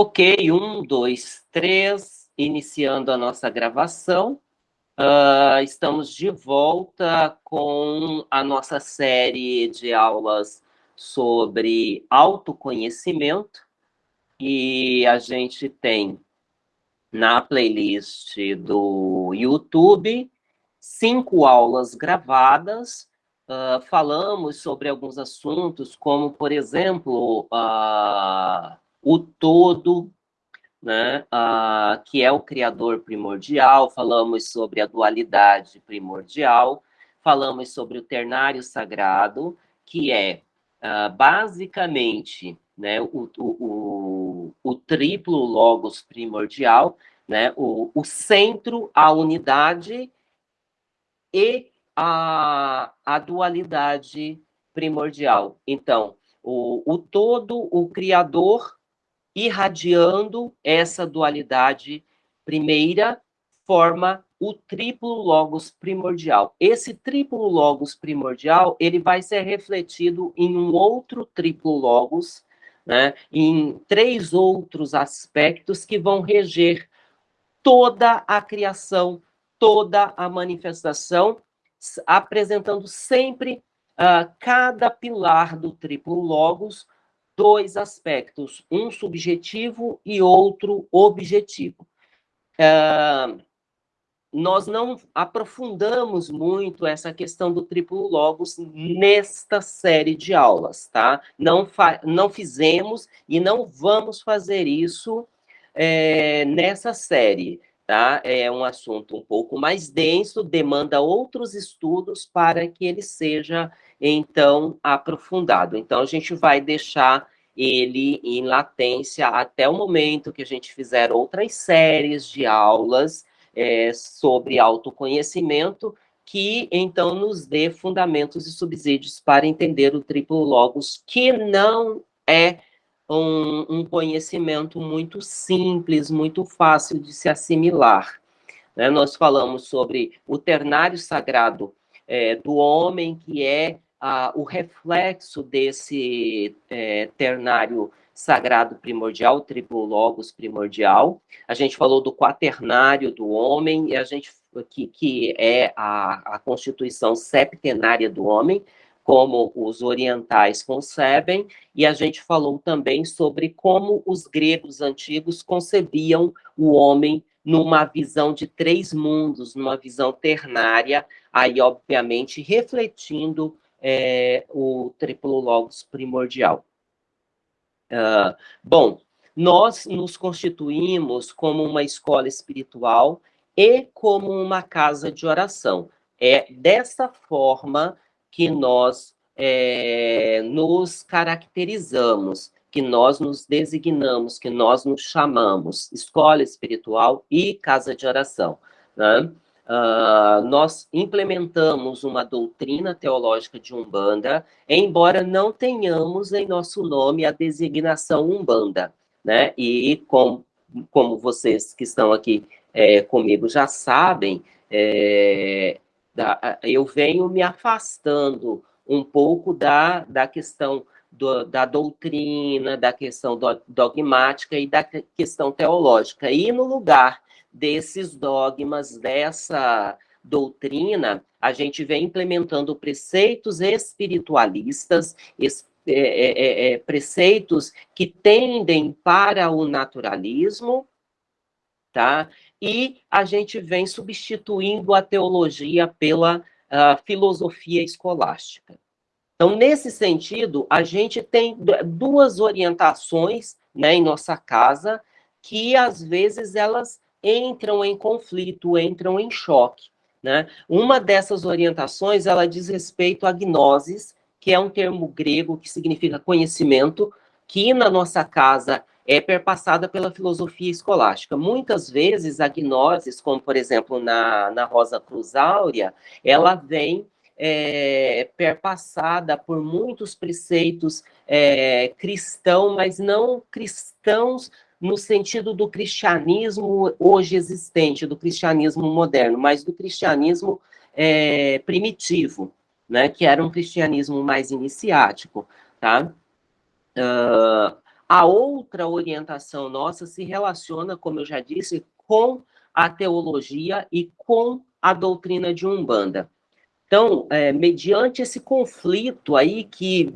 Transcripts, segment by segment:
Ok, um, dois, três, iniciando a nossa gravação. Uh, estamos de volta com a nossa série de aulas sobre autoconhecimento. E a gente tem na playlist do YouTube cinco aulas gravadas. Uh, falamos sobre alguns assuntos, como, por exemplo, uh, o todo, né, uh, que é o criador primordial, falamos sobre a dualidade primordial, falamos sobre o ternário sagrado, que é uh, basicamente né, o, o, o, o, triplo logos primordial, né, o, o centro, a unidade e a, a dualidade primordial. Então, o, o todo, o criador, irradiando essa dualidade primeira, forma o triplo logos primordial. Esse triplo logos primordial, ele vai ser refletido em um outro triplo logos, né, em três outros aspectos que vão reger toda a criação, toda a manifestação, apresentando sempre uh, cada pilar do triplo logos dois aspectos, um subjetivo e outro objetivo. Uh, nós não aprofundamos muito essa questão do triplo logos nesta série de aulas, tá? Não, não fizemos e não vamos fazer isso é, nessa série, tá? É um assunto um pouco mais denso, demanda outros estudos para que ele seja então aprofundado. Então, a gente vai deixar ele em latência até o momento que a gente fizer outras séries de aulas é, sobre autoconhecimento, que então nos dê fundamentos e subsídios para entender o triplo logos, que não é um, um conhecimento muito simples, muito fácil de se assimilar. Né? Nós falamos sobre o ternário sagrado é, do homem, que é ah, o reflexo desse é, ternário sagrado primordial, triplo logos primordial. A gente falou do quaternário do homem, e a gente que, que é a, a constituição septenária do homem, como os orientais concebem, e a gente falou também sobre como os gregos antigos concebiam o homem numa visão de três mundos, numa visão ternária, aí, obviamente, refletindo é, o triplo logos primordial. Uh, bom, nós nos constituímos como uma escola espiritual e como uma casa de oração. É dessa forma que nós é, nos caracterizamos, que nós nos designamos, que nós nos chamamos escola espiritual e casa de oração. Né? Uh, nós implementamos uma doutrina teológica de Umbanda, embora não tenhamos em nosso nome a designação Umbanda, né? E com, como vocês que estão aqui é, comigo já sabem, é, da, eu venho me afastando um pouco da, da questão do, da doutrina, da questão do, dogmática e da questão teológica. E no lugar desses dogmas, dessa doutrina, a gente vem implementando preceitos espiritualistas, es, é, é, é, é, preceitos que tendem para o naturalismo, tá? E a gente vem substituindo a teologia pela uh, filosofia escolástica. Então, nesse sentido, a gente tem duas orientações né, em nossa casa que, às vezes, elas entram em conflito, entram em choque. Né? Uma dessas orientações, ela diz respeito à gnosis, que é um termo grego que significa conhecimento, que na nossa casa é perpassada pela filosofia escolástica. Muitas vezes a gnosis, como por exemplo na, na Rosa Cruz Áurea, ela vem é, perpassada por muitos preceitos é, cristãos, mas não cristãos no sentido do cristianismo hoje existente, do cristianismo moderno, mas do cristianismo é, primitivo, né, que era um cristianismo mais iniciático, tá? Uh, A outra orientação nossa se relaciona, como eu já disse, com a teologia e com a doutrina de Umbanda. Então, é, mediante esse conflito aí que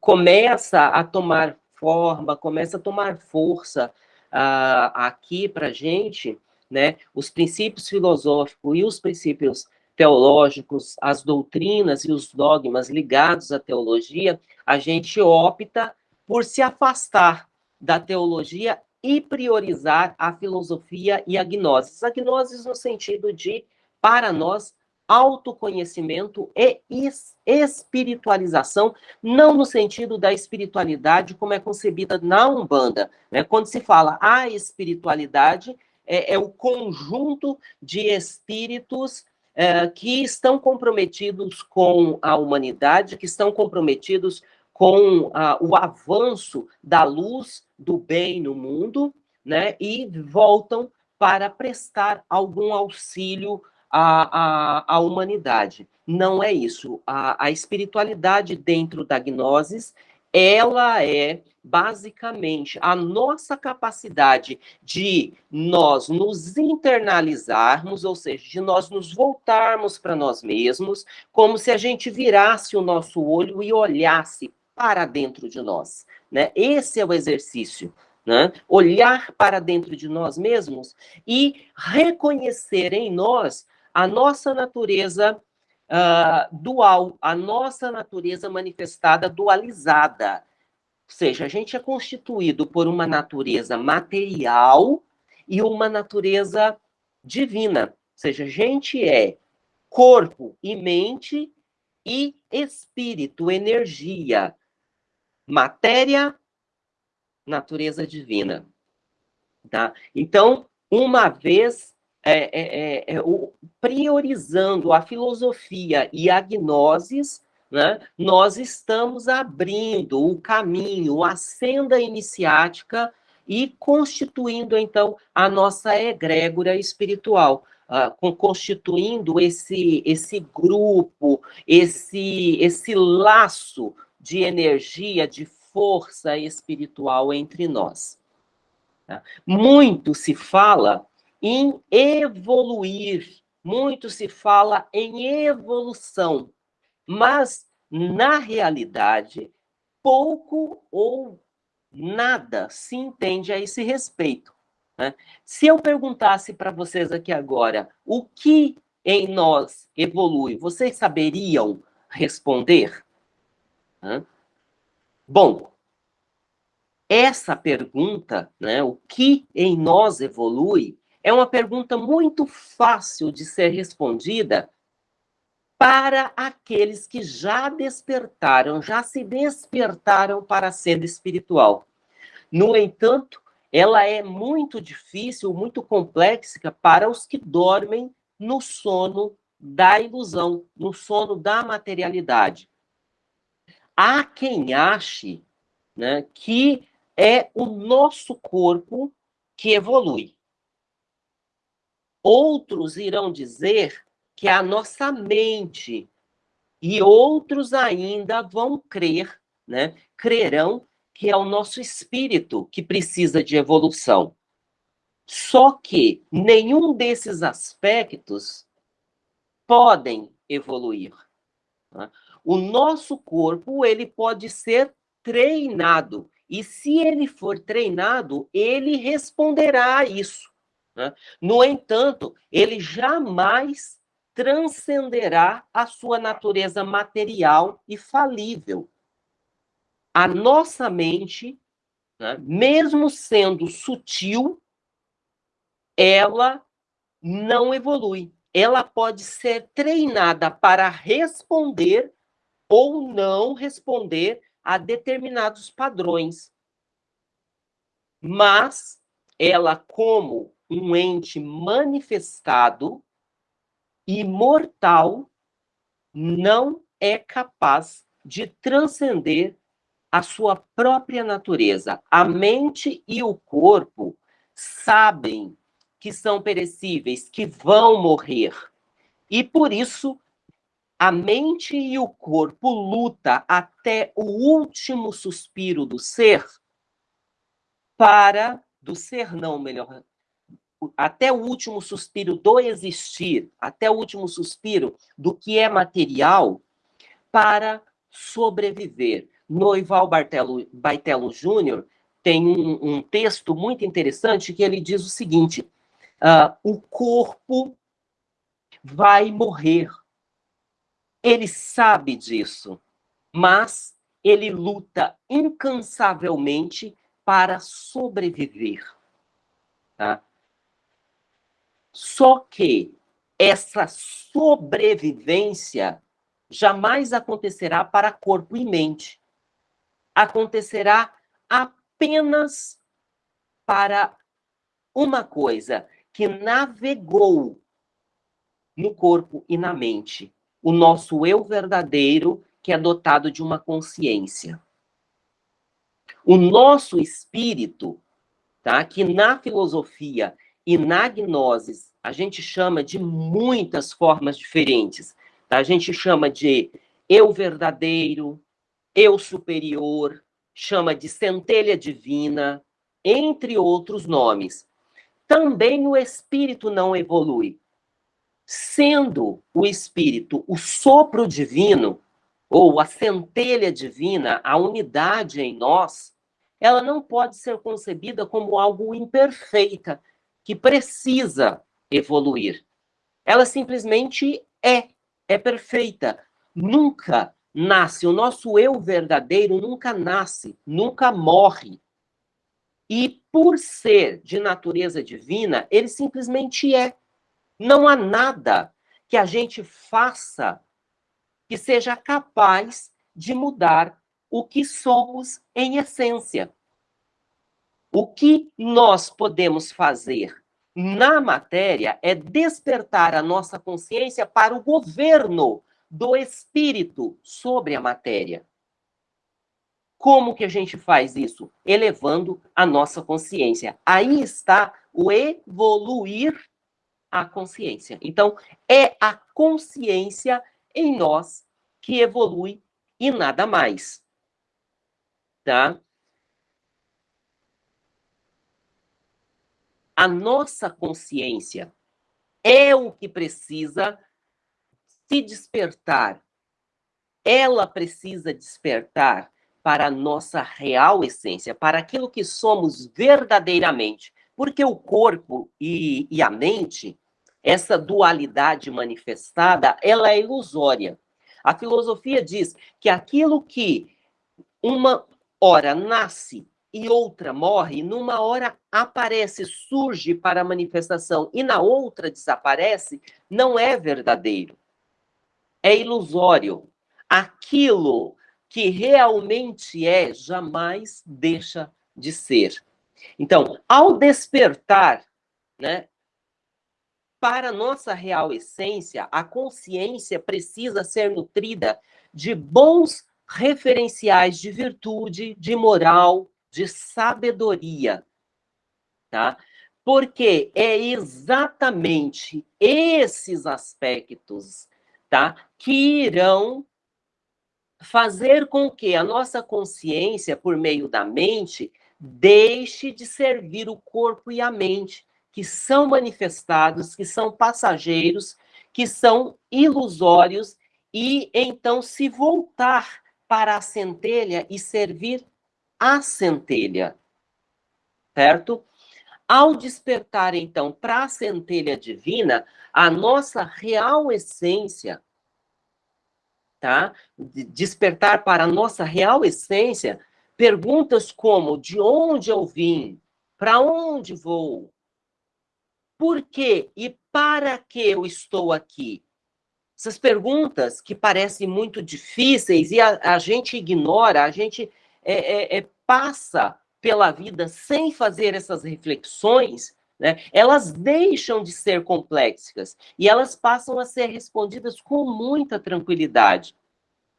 começa a tomar forma, começa a tomar força uh, aqui para gente, né, os princípios filosóficos e os princípios teológicos, as doutrinas e os dogmas ligados à teologia, a gente opta por se afastar da teologia e priorizar a filosofia e a gnose. A gnose no sentido de, para nós, autoconhecimento e espiritualização, não no sentido da espiritualidade como é concebida na Umbanda. Né? Quando se fala a espiritualidade, é, é o conjunto de espíritos é, que estão comprometidos com a humanidade, que estão comprometidos com a, o avanço da luz do bem no mundo, né? E voltam para prestar algum auxílio a, a, a humanidade. Não é isso. A, a espiritualidade dentro da gnosis, ela é basicamente a nossa capacidade de nós nos internalizarmos, ou seja, de nós nos voltarmos para nós mesmos, como se a gente virasse o nosso olho e olhasse para dentro de nós. Né? Esse é o exercício né? Olhar para dentro de nós mesmos e reconhecer em nós a nossa natureza uh, dual, a nossa natureza manifestada dualizada. Ou seja, a gente é constituído por uma natureza material e uma natureza divina. Ou seja, a gente é corpo e mente e espírito, energia, matéria, natureza divina. Tá? Então, uma vez é, é, é, é, o, priorizando a filosofia e a gnosis, né, nós estamos abrindo o caminho, a senda iniciática e constituindo, então, a nossa egrégora espiritual, uh, constituindo esse, esse grupo, esse, esse laço de energia, de força espiritual entre nós. Tá? Muito se fala em evoluir, muito se fala em evolução, mas, na realidade, pouco ou nada se entende a esse respeito. Né? Se eu perguntasse para vocês aqui agora o que em nós evolui, vocês saberiam responder? Bom, essa pergunta, né, o que em nós evolui, é uma pergunta muito fácil de ser respondida para aqueles que já despertaram, já se despertaram para a senda espiritual. No entanto, ela é muito difícil, muito complexa para os que dormem no sono da ilusão, no sono da materialidade. Há quem ache né, que é o nosso corpo que evolui. Outros irão dizer que é a nossa mente, e outros ainda vão crer, né? Crerão que é o nosso espírito que precisa de evolução. Só que nenhum desses aspectos podem evoluir. Né? O nosso corpo ele pode ser treinado e se ele for treinado, ele responderá a isso. Né? No entanto, ele jamais transcenderá a sua natureza material e falível. A nossa mente, né, mesmo sendo sutil, ela não evolui. Ela pode ser treinada para responder ou não responder a determinados padrões. Mas ela, como um ente manifestado, imortal, não é capaz de transcender a sua própria natureza. A mente e o corpo sabem que são perecíveis, que vão morrer. E por isso a mente e o corpo luta até o último suspiro do ser para do ser não, melhor, até o último suspiro do existir, até o último suspiro do que é material, para sobreviver. Noival Bartelo, Baitelo Júnior tem um, um, texto muito interessante que ele diz o seguinte: uh, o corpo vai morrer. Ele sabe disso, mas ele luta incansavelmente para sobreviver. Tá? Só que essa sobrevivência jamais acontecerá para corpo e mente. Acontecerá apenas para uma coisa que navegou no corpo e na mente, o nosso eu verdadeiro, que é dotado de uma consciência. O nosso espírito, tá? Que na filosofia e na gnose a gente chama de muitas formas diferentes. Tá? A gente chama de eu verdadeiro, eu superior, chama de centelha divina, entre outros nomes. Também o espírito não evolui. Sendo o espírito o sopro divino, ou a centelha divina, a unidade em nós, ela não pode ser concebida como algo imperfeita, que precisa evoluir. Ela simplesmente é, é perfeita. Nunca nasce, o nosso eu verdadeiro nunca nasce, nunca morre. E por ser de natureza divina, ele simplesmente é. Não há nada que a gente faça que seja capaz de mudar o que somos em essência. O que nós podemos fazer na matéria é despertar a nossa consciência para o governo do espírito sobre a matéria. Como que a gente faz isso? Elevando a nossa consciência. Aí está o evoluir a consciência. Então, é a consciência em nós que evolui e nada mais. Tá? A nossa consciência é o que precisa se despertar. Ela precisa despertar para a nossa real essência, para aquilo que somos verdadeiramente. Porque o corpo e, e a mente, essa dualidade manifestada, ela é ilusória. A filosofia diz que aquilo que uma hora nasce e outra morre, numa hora aparece, surge para a manifestação e na outra desaparece, não é verdadeiro. É ilusório. Aquilo que realmente é jamais deixa de ser. Então, ao despertar, né, para nossa real essência, a consciência precisa ser nutrida de bons referenciais de virtude, de moral, de sabedoria, tá? Porque é exatamente esses aspectos, tá, que irão fazer com que a nossa consciência, por meio da mente, deixe de servir o corpo e a mente, que são manifestados, que são passageiros, que são ilusórios, e então se voltar para a centelha e servir a centelha, certo? Ao despertar, então, para a centelha divina, a nossa real essência, tá? Despertar para a nossa real essência, perguntas como: de onde eu vim? Para onde vou? Por quê e para que eu estou aqui? Essas perguntas que parecem muito difíceis e a, a gente ignora, a gente é, é, é, passa pela vida sem fazer essas reflexões, né, elas deixam de ser complexas e elas passam a ser respondidas com muita tranquilidade.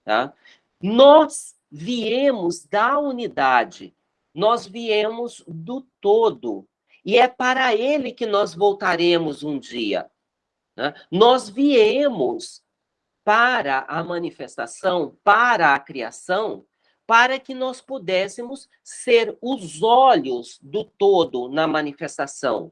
Tá? Nós viemos da unidade, nós viemos do todo, e é para ele que nós voltaremos um dia. Né? Nós viemos para a manifestação, para a criação, para que nós pudéssemos ser os olhos do todo na manifestação.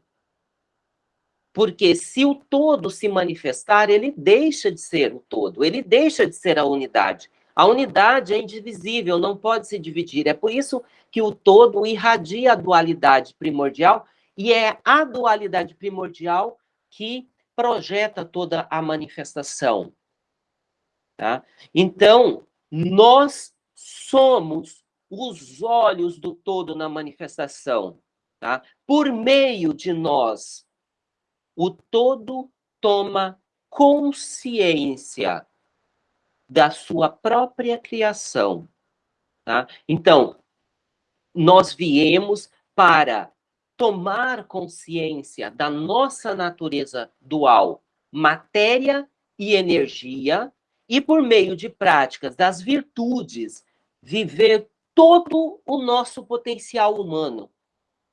Porque se o todo se manifestar, ele deixa de ser o todo, ele deixa de ser a unidade. A unidade é indivisível, não pode se dividir. É por isso que o todo irradia a dualidade primordial, e é a dualidade primordial que projeta toda a manifestação. Tá? Então, nós somos os olhos do todo na manifestação. Tá? Por meio de nós, o todo toma consciência da sua própria criação. Tá? Então, nós viemos para tomar consciência da nossa natureza dual, matéria e energia, e por meio de práticas das virtudes, viver todo o nosso potencial humano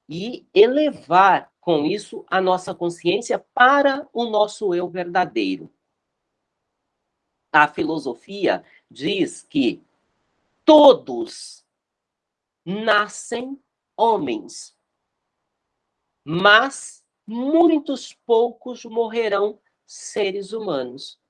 e elevar com isso a nossa consciência para o nosso eu verdadeiro. A filosofia diz que todos nascem homens, mas muitos poucos morrerão seres humanos.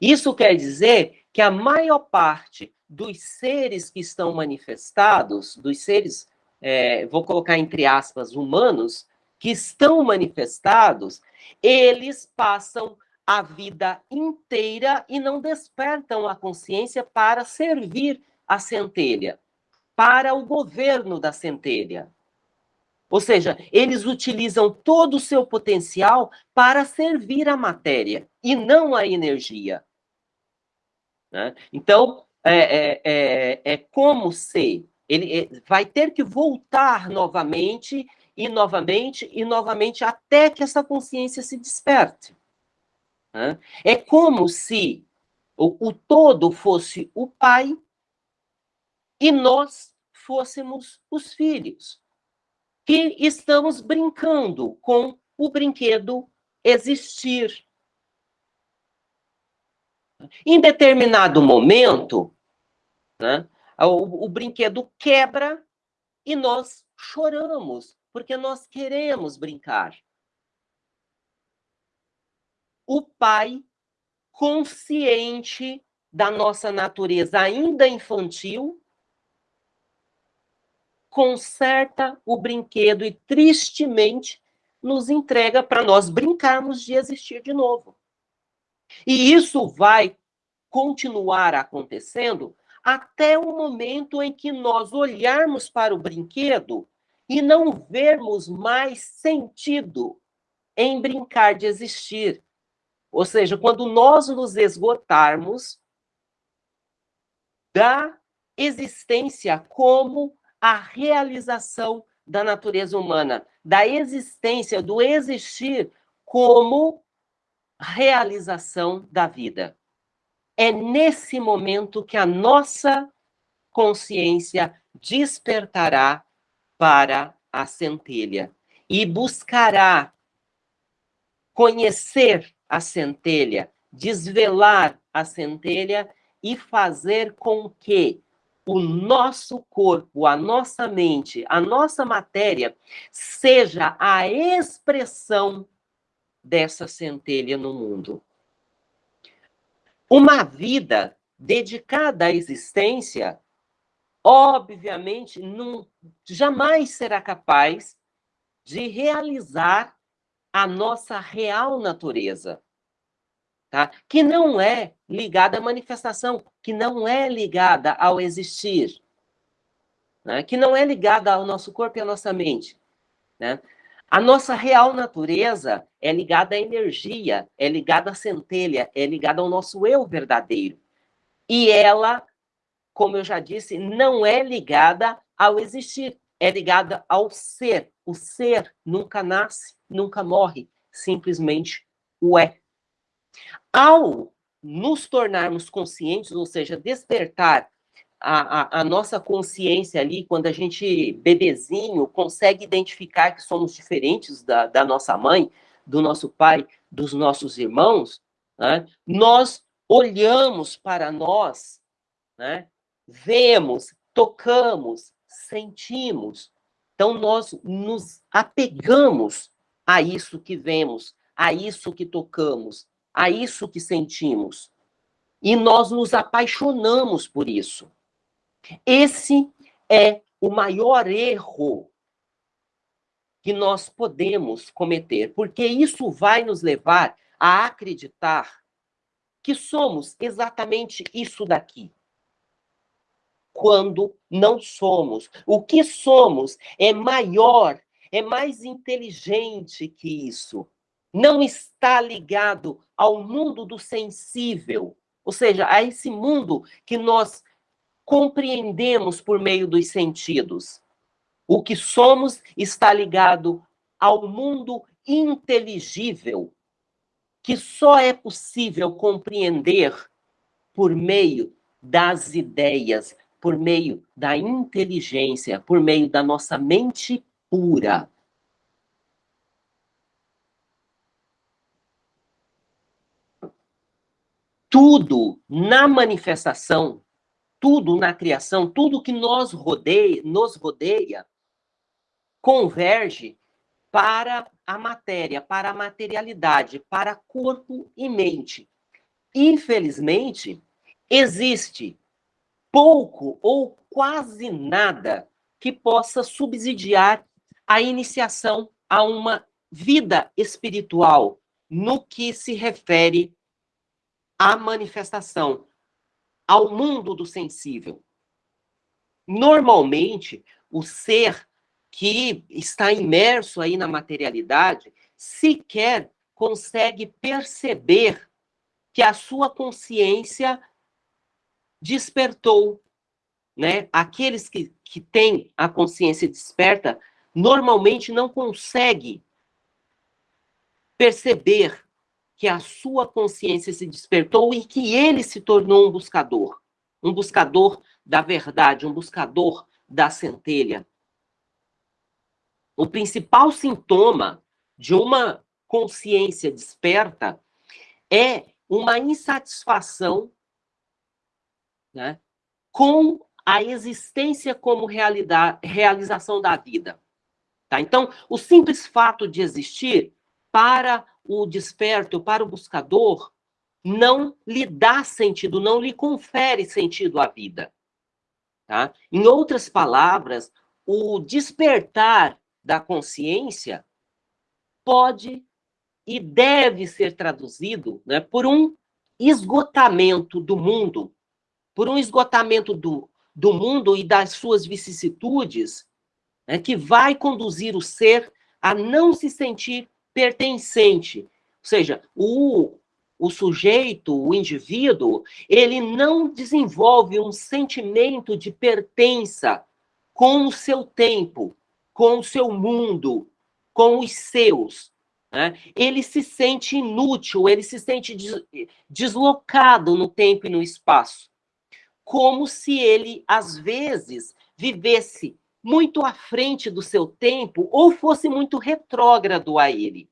Isso quer dizer que a maior parte dos seres que estão manifestados, dos seres, é, vou colocar entre aspas, humanos, que estão manifestados, eles passam a vida inteira e não despertam a consciência para servir a centelha, para o governo da centelha. Ou seja, eles utilizam todo o seu potencial para servir a matéria e não a energia. Né? Então, é, é, é, é, como se ele é, vai ter que voltar novamente e novamente e novamente até que essa consciência se desperte. Né? É como se o, o todo fosse o pai e nós fôssemos os filhos que estamos brincando com o brinquedo existir. Em determinado momento, né, o, o brinquedo quebra e nós choramos, porque nós queremos brincar. O pai, consciente da nossa natureza ainda infantil, conserta o brinquedo e tristemente nos entrega para nós brincarmos de existir de novo. E isso vai continuar acontecendo até o momento em que nós olharmos para o brinquedo e não vermos mais sentido em brincar de existir. Ou seja, quando nós nos esgotarmos da existência como a realização da natureza humana, da existência, do existir como realização da vida. É nesse momento que a nossa consciência despertará para a centelha e buscará conhecer a centelha, desvelar a centelha e fazer com que o nosso corpo, a nossa mente, a nossa matéria seja a expressão dessa centelha no mundo. Uma vida dedicada à existência, obviamente, não, jamais será capaz de realizar a nossa real natureza tá? que não é ligada à manifestação, que não é ligada ao existir, né? que não é ligada ao nosso corpo e à nossa mente. Né? A nossa real natureza é ligada à energia, é ligada à centelha, é ligada ao nosso eu verdadeiro. E ela, como eu já disse, não é ligada ao existir, é ligada ao ser. O ser nunca nasce, nunca morre, simplesmente o é. Ao nos tornarmos conscientes, ou seja, despertar a, a, a, nossa consciência ali, quando a gente, bebezinho, consegue identificar que somos diferentes da, da nossa mãe, do nosso pai, dos nossos irmãos, né? nós olhamos para nós, né? vemos tocamos, sentimos. Então, nós nos apegamos a isso que vemos, a isso que tocamos, a isso que sentimos. E nós nos apaixonamos por isso. Esse é o maior erro que nós podemos cometer, porque isso vai nos levar a acreditar que somos exatamente isso daqui. Quando não somos. O que somos é maior, é mais inteligente que isso. Não está ligado ao mundo do sensível, ou seja, a esse mundo que nós compreendemos por meio dos sentidos. O que somos está ligado ao mundo inteligível, que só é possível compreender por meio das ideias, por meio da inteligência, por meio da nossa mente pura. Tudo na manifestação, tudo na criação, tudo que nos rodeia, nos rodeia converge para a matéria, para a materialidade, para corpo e mente. Infelizmente, existe pouco ou quase nada que possa subsidiar a iniciação a uma vida espiritual no que se refere à manifestação, ao mundo do sensível. Normalmente, o ser que está imerso aí na materialidade, sequer consegue perceber que a sua consciência despertou, né? Aqueles que, que têm a consciência desperta, normalmente não consegue perceber que a sua consciência se despertou e que ele se tornou um buscador, um buscador da verdade, um buscador da centelha, o principal sintoma de uma consciência desperta é uma insatisfação né, com a existência como realidade, realização da vida. Tá? Então, o simples fato de existir para o desperto, para o buscador, não lhe dá sentido, não lhe confere sentido à vida. Tá? Em outras palavras, o despertar da consciência pode e deve ser traduzido né, por um esgotamento do mundo, por um esgotamento do, do mundo e das suas vicissitudes, né, que vai conduzir o ser a não se sentir pertencente. Ou seja, o, o sujeito, o indivíduo, ele não desenvolve um sentimento de pertença com o seu tempo, com o seu mundo, com os seus. Né? Ele se sente inútil, ele se sente deslocado no tempo e no espaço. Como se ele, às vezes, vivesse muito à frente do seu tempo ou fosse muito retrógrado a ele.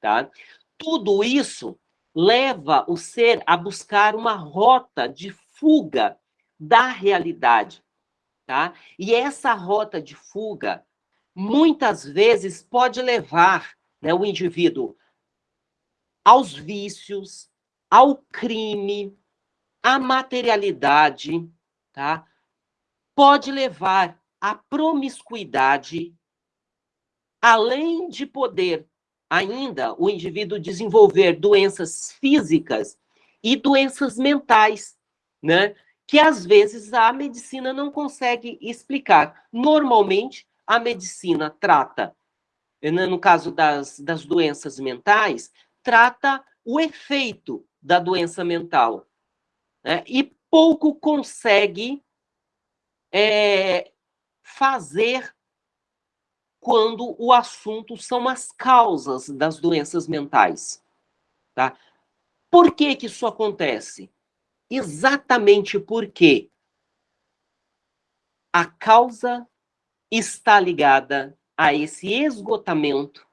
Tá? Tudo isso leva o ser a buscar uma rota de fuga da realidade. Tá? E essa rota de fuga muitas vezes pode levar né, o indivíduo aos vícios, ao crime, à materialidade, tá? Pode levar à promiscuidade, além de poder ainda o indivíduo desenvolver doenças físicas e doenças mentais, né? Que às vezes a medicina não consegue explicar. Normalmente, a medicina trata, né, no caso das, das doenças mentais, trata o efeito da doença mental. Né? E pouco consegue é, fazer quando o assunto são as causas das doenças mentais. Tá? Por que, que isso acontece? Exatamente porque a causa está ligada a esse esgotamento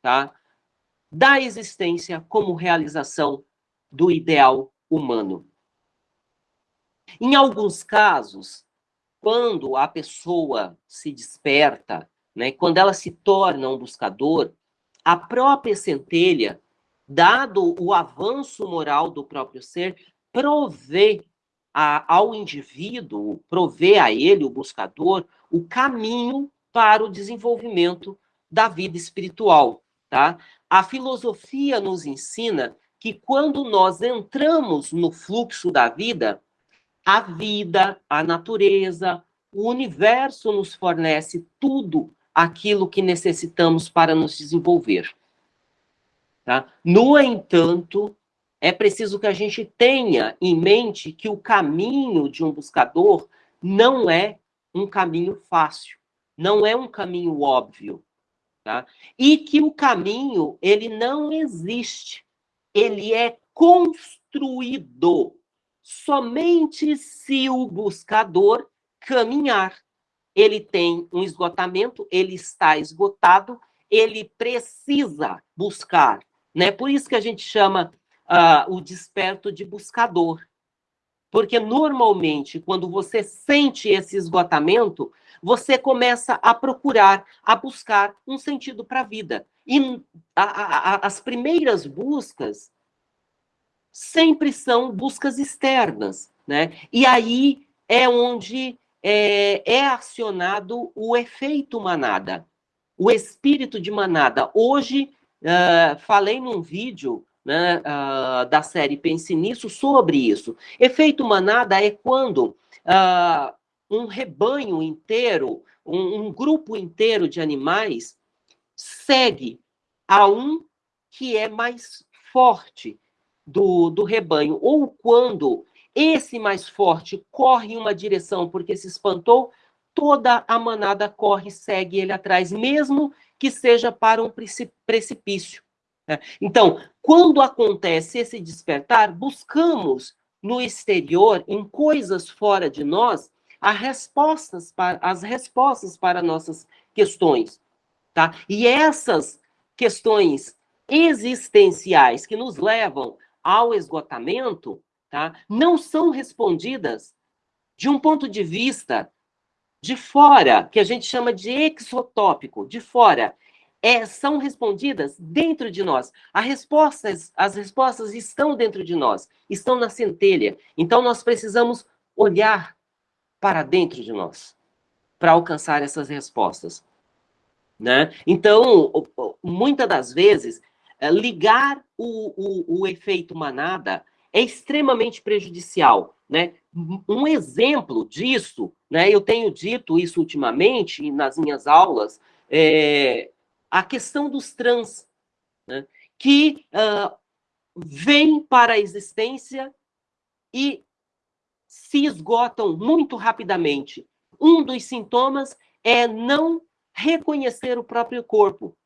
tá, da existência como realização do ideal humano. Em alguns casos, quando a pessoa se desperta, né, quando ela se torna um buscador, a própria centelha, dado o avanço moral do próprio ser, provê a, ao indivíduo, provê a ele, o buscador, o caminho para o desenvolvimento da vida espiritual. Tá? A filosofia nos ensina que quando nós entramos no fluxo da vida, a vida, a natureza, o universo nos fornece tudo aquilo que necessitamos para nos desenvolver. Tá? No entanto, é preciso que a gente tenha em mente que o caminho de um buscador não é um caminho fácil, não é um caminho óbvio, tá? E que o caminho, ele não existe, ele é construído somente se o buscador caminhar. Ele tem um esgotamento, ele está esgotado, ele precisa buscar. Né? Por isso que a gente chama uh, o desperto de buscador. Porque normalmente, quando você sente esse esgotamento, você começa a procurar, a buscar um sentido para a vida. E a, a, as primeiras buscas sempre são buscas externas, né? E aí é onde é, é acionado o efeito manada, o espírito de manada. Hoje, uh, falei num vídeo né, uh, da série Pense Nisso sobre isso. Efeito manada é quando uh, um rebanho inteiro, um, um grupo inteiro de animais segue a um que é mais forte, do, do rebanho, ou quando esse mais forte corre em uma direção porque se espantou, toda a manada corre e segue ele atrás, mesmo que seja para um precipício. Né? Então, quando acontece esse despertar, buscamos no exterior, em coisas fora de nós, as respostas para, as respostas para nossas questões. Tá? E essas questões existenciais que nos levam ao esgotamento, tá, não são respondidas de um ponto de vista de fora, que a gente chama de exotópico, de fora. É, são respondidas dentro de nós. As respostas, as respostas estão dentro de nós, estão na centelha. Então, nós precisamos olhar para dentro de nós para alcançar essas respostas. Né? Então, muitas das vezes, ligar o, o, o efeito manada é extremamente prejudicial. Né? Um exemplo disso, né, eu tenho dito isso ultimamente nas minhas aulas, é a questão dos trans, né, que uh, vêm para a existência e se esgotam muito rapidamente. Um dos sintomas é não reconhecer o próprio corpo.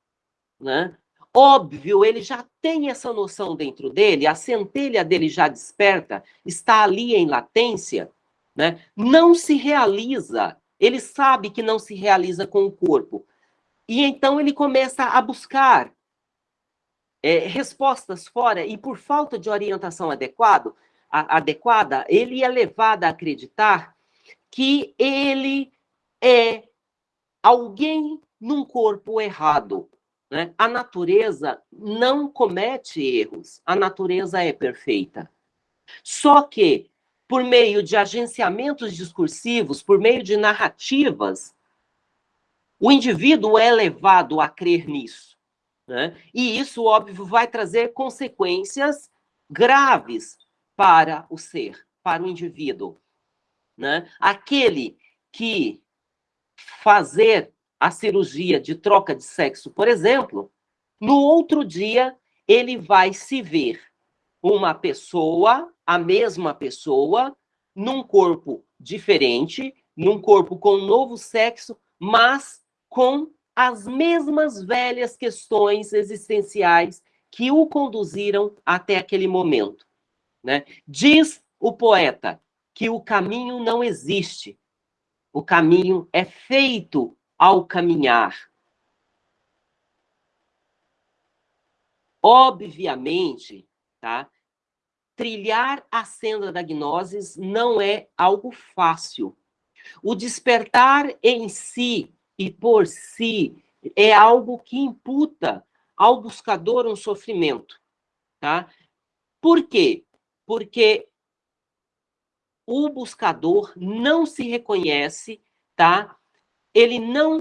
Né? Óbvio, ele já tem essa noção dentro dele, a centelha dele já desperta, está ali em latência, né? não se realiza, ele sabe que não se realiza com o corpo. E então ele começa a buscar é, respostas fora, e por falta de orientação adequado, a, adequada, ele é levado a acreditar que ele é alguém num corpo errado, né? A natureza não comete erros, a natureza é perfeita. Só que, por meio de agenciamentos discursivos, por meio de narrativas, o indivíduo é levado a crer nisso. Né? E isso, óbvio, vai trazer consequências graves para o ser, para o indivíduo. Né? Aquele que fazer a cirurgia de troca de sexo, por exemplo, no outro dia ele vai se ver uma pessoa, a mesma pessoa, num corpo diferente, num corpo com um novo sexo, mas com as mesmas velhas questões existenciais que o conduziram até aquele momento. Né? Diz o poeta que o caminho não existe, o caminho é feito ao caminhar. Obviamente, tá? Trilhar a senda da gnosis não é algo fácil. O despertar em si e por si é algo que imputa ao buscador um sofrimento, tá? Por quê? Porque o buscador não se reconhece, tá? Ele não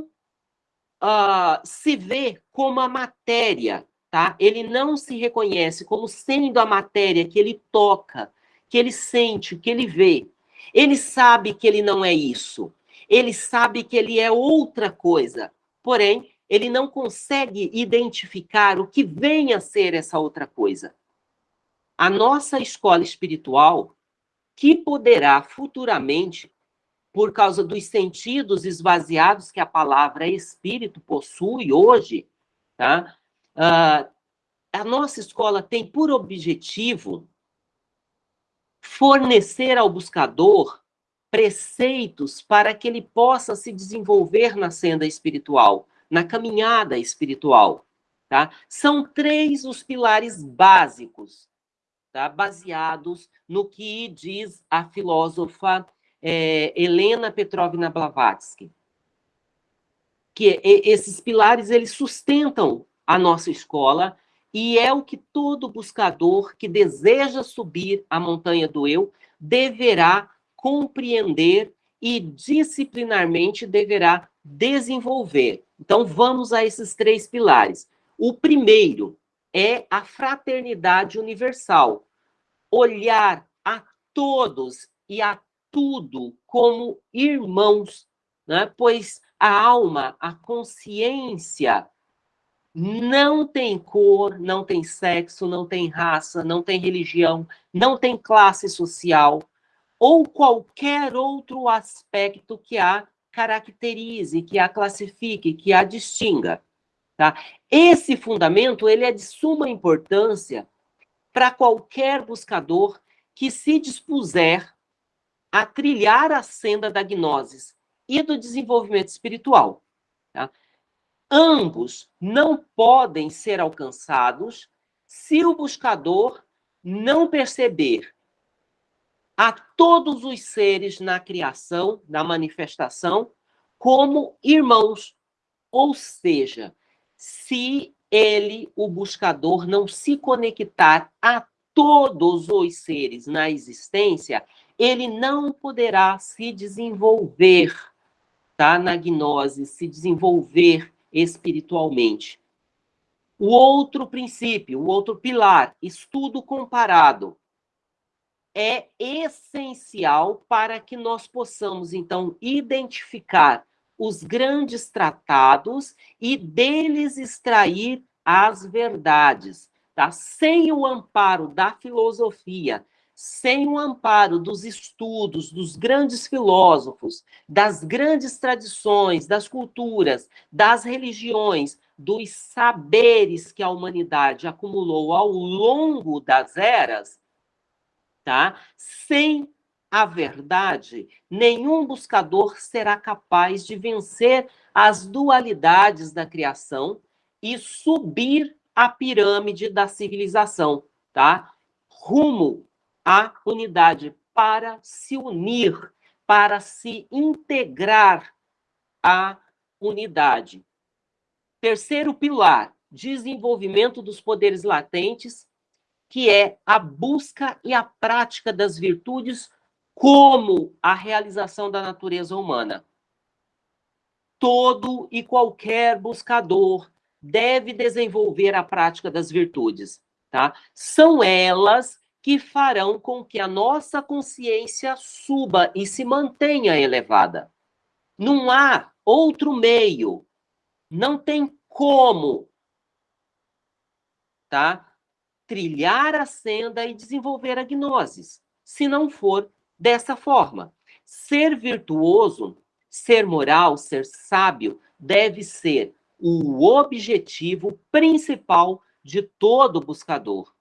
uh, se vê como a matéria, tá? Ele não se reconhece como sendo a matéria que ele toca, que ele sente, que ele vê. Ele sabe que ele não é isso. Ele sabe que ele é outra coisa. Porém, ele não consegue identificar o que vem a ser essa outra coisa. A nossa escola espiritual, que poderá futuramente, por causa dos sentidos esvaziados que a palavra espírito possui hoje, tá? Uh, a nossa escola tem por objetivo fornecer ao buscador preceitos para que ele possa se desenvolver na senda espiritual, na caminhada espiritual. Tá? São três os pilares básicos, tá? baseados no que diz a filósofa é, Helena Petrovna Blavatsky. Que esses pilares eles sustentam a nossa escola e é o que todo buscador que deseja subir a montanha do eu deverá compreender e disciplinarmente deverá desenvolver. Então, vamos a esses três pilares. O primeiro é a fraternidade universal. Olhar a todos e a tudo como irmãos, né? pois a alma, a consciência, não tem cor, não tem sexo, não tem raça, não tem religião, não tem classe social ou qualquer outro aspecto que a caracterize, que a classifique, que a distinga. Tá? Esse fundamento ele é de suma importância para qualquer buscador que se dispuser a trilhar a senda da gnosis e do desenvolvimento espiritual. Tá? Ambos não podem ser alcançados se o buscador não perceber a todos os seres na criação, na manifestação, como irmãos. Ou seja, se ele, o buscador, não se conectar a todos os seres na existência, ele não poderá se desenvolver tá, na gnose, se desenvolver espiritualmente. O outro princípio, o outro pilar, estudo comparado, é essencial para que nós possamos, então, identificar os grandes tratados e deles extrair as verdades. Tá? Sem o amparo da filosofia, sem o amparo dos estudos dos grandes filósofos, das grandes tradições, das culturas, das religiões, dos saberes que a humanidade acumulou ao longo das eras, tá? Sem a verdade, nenhum buscador será capaz de vencer as dualidades da criação e subir a pirâmide da civilização, tá? Rumo à unidade para se unir, para se integrar à unidade. Terceiro pilar, desenvolvimento dos poderes latentes, que é a busca e a prática das virtudes como a realização da natureza humana. Todo e qualquer buscador deve desenvolver a prática das virtudes, tá? São elas que farão com que a nossa consciência suba e se mantenha elevada. Não há outro meio, não tem como, tá? Trilhar a senda e desenvolver a gnosis, se não for dessa forma. Ser virtuoso, ser moral, ser sábio, deve ser o objetivo principal de todo buscador.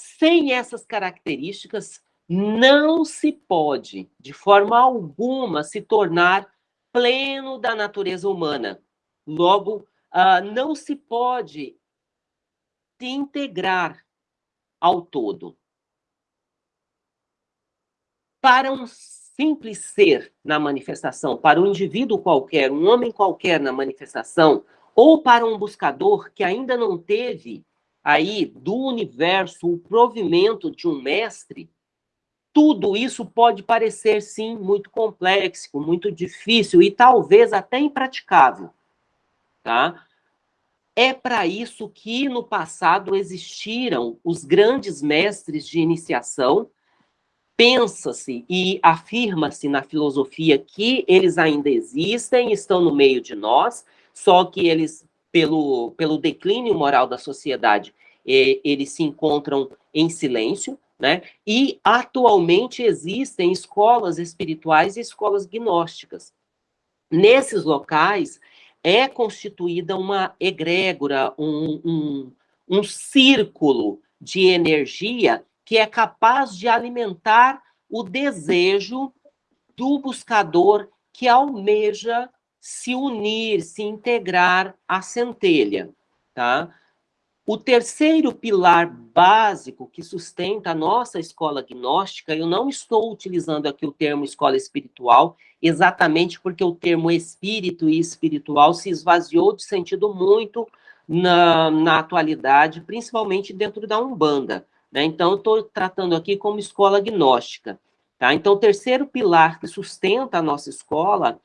Sem essas características, não se pode, de forma alguma, se tornar pleno da natureza humana. Logo, uh, não se pode se integrar ao todo. Para um simples ser na manifestação, para um indivíduo qualquer, um homem qualquer na manifestação, ou para um buscador que ainda não teve aí do universo o provimento de um mestre, tudo isso pode parecer, sim, muito complexo, muito difícil e talvez até impraticável, tá? É para isso que no passado existiram os grandes mestres de iniciação. Pensa-se e afirma-se na filosofia que eles ainda existem, estão no meio de nós, só que eles, pelo, pelo declínio moral da sociedade, eles se encontram em silêncio, né? E atualmente existem escolas espirituais e escolas gnósticas. Nesses locais é constituída uma egrégora, um, um, um círculo de energia que é capaz de alimentar o desejo do buscador que almeja se unir, se integrar à centelha, tá? O terceiro pilar básico que sustenta a nossa escola gnóstica, eu não estou utilizando aqui o termo escola espiritual, exatamente porque o termo espírito e espiritual se esvaziou de sentido muito na, na atualidade, principalmente dentro da Umbanda. Né? Então, eu estou tratando aqui como escola gnóstica. Tá? Então, o terceiro pilar que sustenta a nossa escola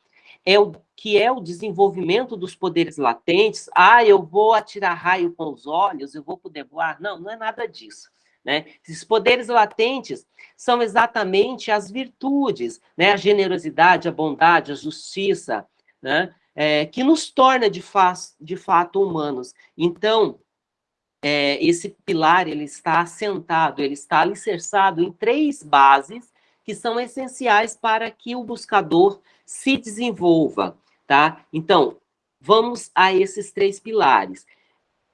é o que é o desenvolvimento dos poderes latentes. Ah, eu vou atirar raio com os olhos, eu vou poder voar. Não, não é nada disso. Né? Esses poderes latentes são exatamente as virtudes, né? a generosidade, a bondade, a justiça, né? É, que nos torna de, fa de fato humanos. Então, é, esse pilar ele está assentado, ele está alicerçado em três bases que são essenciais para que o buscador se desenvolva, tá? Então, vamos a esses três pilares.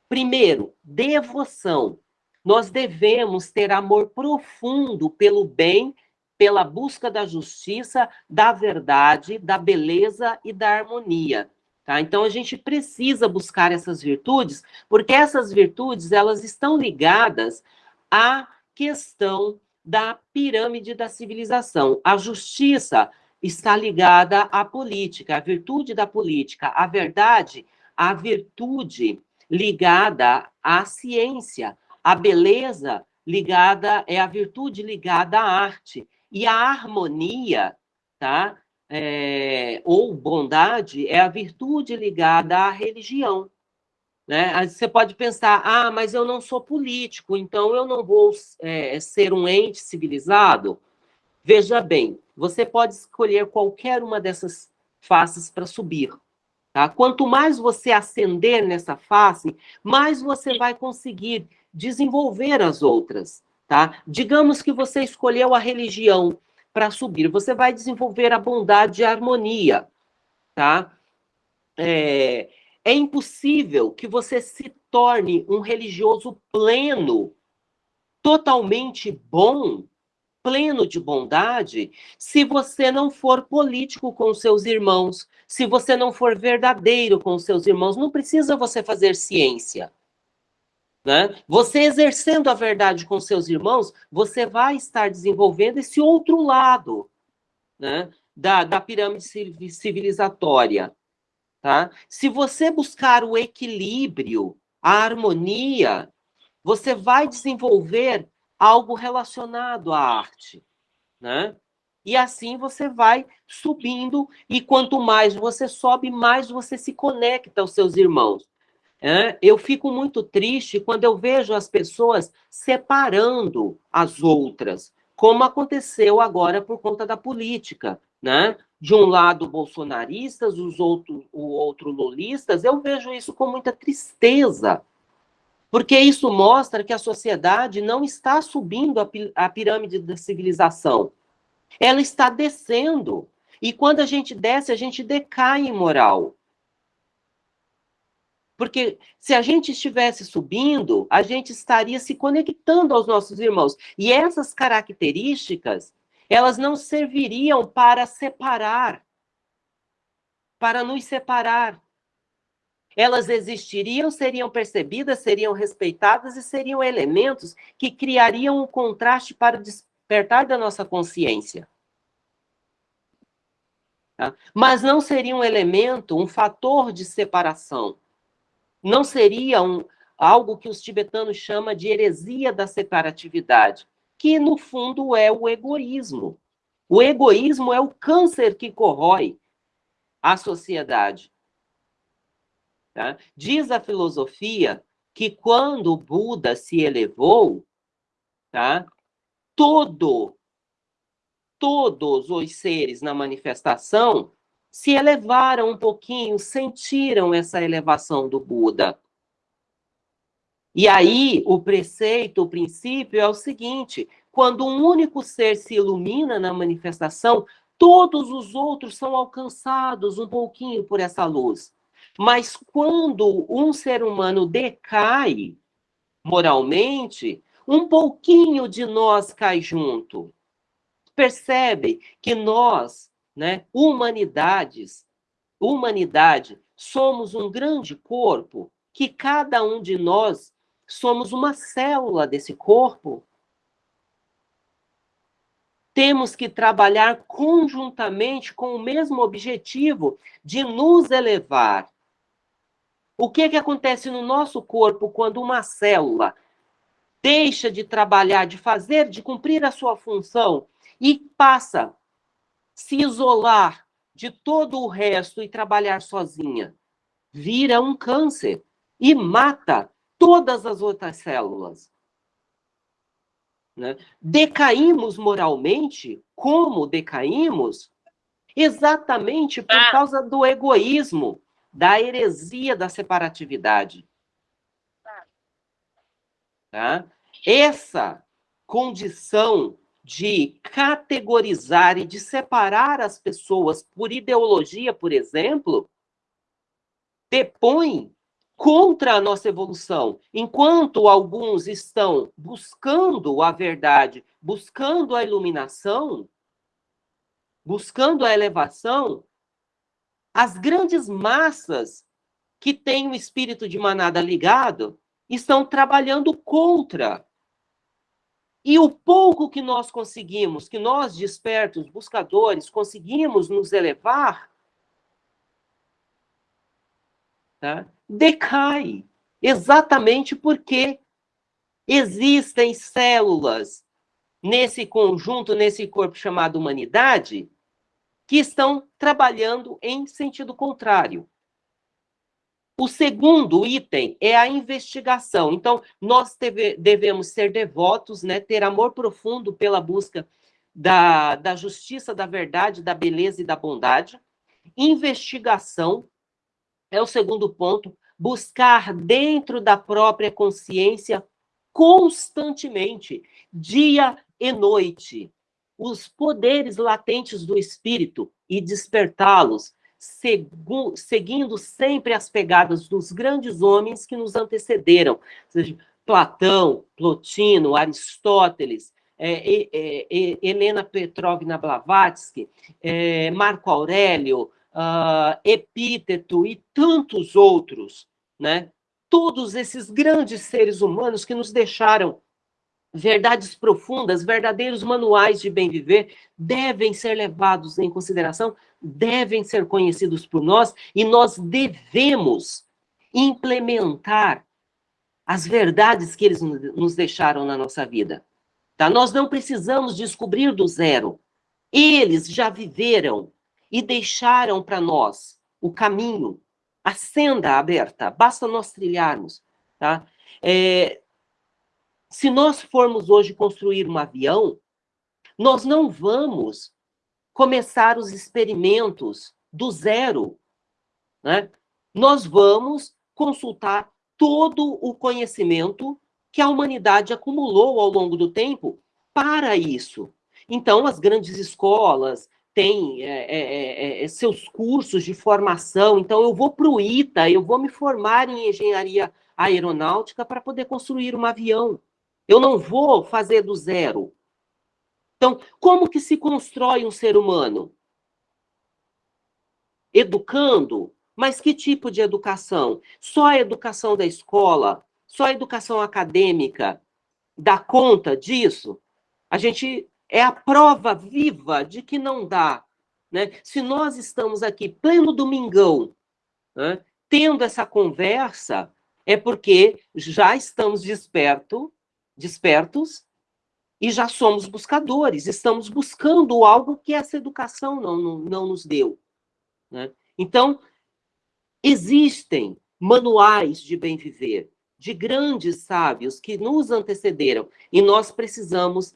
Primeiro, devoção. Nós devemos ter amor profundo pelo bem, pela busca da justiça, da verdade, da beleza e da harmonia. Tá? Então a gente precisa buscar essas virtudes, porque essas virtudes elas estão ligadas à questão da pirâmide da civilização. A justiça está ligada à política, à virtude da política, a verdade, a virtude ligada à ciência, a beleza ligada é a virtude ligada à arte e a harmonia, tá? É, ou bondade é a virtude ligada à religião. Né? Você pode pensar, ah, mas eu não sou político, então eu não vou é, ser um ente civilizado. Veja bem, você pode escolher qualquer uma dessas faces para subir. Tá? Quanto mais você ascender nessa face, mais você vai conseguir desenvolver as outras. Tá? Digamos que você escolheu a religião para subir, você vai desenvolver a bondade e a harmonia. Tá? É, é impossível que você se torne um religioso pleno, totalmente bom, pleno de bondade, se você não for político com seus irmãos, se você não for verdadeiro com seus irmãos. Não precisa você fazer ciência. Né? Você exercendo a verdade com seus irmãos, você vai estar desenvolvendo esse outro lado né? da, da pirâmide civilizatória. Tá? Se você buscar o equilíbrio, a harmonia, você vai desenvolver algo relacionado à arte, né? E assim você vai subindo, e quanto mais você sobe, mais você se conecta aos seus irmãos. É, eu fico muito triste quando eu vejo as pessoas separando as outras, como aconteceu agora por conta da política, né? De um lado bolsonaristas, os outro, o outro lulistas, eu vejo isso com muita tristeza, porque isso mostra que a sociedade não está subindo a pirâmide da civilização, ela está descendo. E quando a gente desce, a gente decai em moral. Porque se a gente estivesse subindo, a gente estaria se conectando aos nossos irmãos. E essas características, elas não serviriam para separar, para nos separar. Elas existiriam, seriam percebidas, seriam respeitadas e seriam elementos que criariam um contraste para o despertar da nossa consciência. Tá? Mas não seria um elemento, um fator de separação. Não seria um, algo que os tibetanos chamam de heresia da separatividade, que no fundo é o egoísmo. O egoísmo é o câncer que corrói a sociedade. Tá? Diz a filosofia que quando o Buda se elevou, tá? todo, todos os seres na manifestação se elevaram um pouquinho, sentiram essa elevação do Buda. E aí, o preceito, o princípio é o seguinte: quando um único ser se ilumina na manifestação, todos os outros são alcançados um pouquinho por essa luz. Mas quando um ser humano decai moralmente, um pouquinho de nós cai junto. Percebe que nós, né, humanidades, humanidade, somos um grande corpo, que cada um de nós somos uma célula desse corpo. Temos que trabalhar conjuntamente com o mesmo objetivo de nos elevar. O que, que acontece no nosso corpo quando uma célula deixa de trabalhar, de fazer, de cumprir a sua função e passa a se isolar de todo o resto e trabalhar sozinha? Vira um câncer e mata todas as outras células. Né? Decaímos moralmente, como decaímos? Exatamente por ah. causa do egoísmo, da heresia da separatividade. Tá? Essa condição de categorizar e de separar as pessoas por ideologia, por exemplo, depõe contra a nossa evolução. Enquanto alguns estão buscando a verdade, buscando a iluminação, buscando a elevação, as grandes massas que têm o espírito de manada ligado estão trabalhando contra. E o pouco que nós conseguimos, que nós despertos, buscadores, conseguimos nos elevar, tá? decai, exatamente porque existem células nesse conjunto, nesse corpo chamado humanidade, que estão trabalhando em sentido contrário. O segundo item é a investigação. Então, nós deve, devemos ser devotos, né, ter amor profundo pela busca da, da justiça, da verdade, da beleza e da bondade. Investigação é o segundo ponto, buscar dentro da própria consciência constantemente, dia e noite, os poderes latentes do espírito e despertá-los, seguindo sempre as pegadas dos grandes homens que nos antecederam, seja, Platão, Plotino, Aristóteles, é, é, é, Helena Petrovna Blavatsky, é, Marco Aurélio, uh, Epíteto e tantos outros, né? Todos esses grandes seres humanos que nos deixaram verdades profundas, verdadeiros manuais de bem viver, devem ser levados em consideração, devem ser conhecidos por nós e nós devemos implementar as verdades que eles nos deixaram na nossa vida. Tá? Nós não precisamos descobrir do zero. Eles já viveram e deixaram para nós o caminho, a senda aberta, basta nós trilharmos. Tá? É, se nós formos hoje construir um avião, nós não vamos começar os experimentos do zero. Né? Nós vamos consultar todo o conhecimento que a humanidade acumulou ao longo do tempo para isso. Então, as grandes escolas, tem é é, é, é, seus cursos de formação, então eu vou para o ITA, eu vou me formar em engenharia aeronáutica para poder construir um avião. Eu não vou fazer do zero. Então, como que se constrói um ser humano? Educando, mas que tipo de educação? Só a educação da escola, só a educação acadêmica dá conta disso? A gente é a prova viva de que não dá. né? Se nós estamos aqui, pleno domingão, né, tendo essa conversa, é porque já estamos desperto, despertos e já somos buscadores, estamos buscando algo que essa educação não, não, não nos deu. Né? Então, existem manuais de bem viver, de grandes sábios que nos antecederam, e nós precisamos,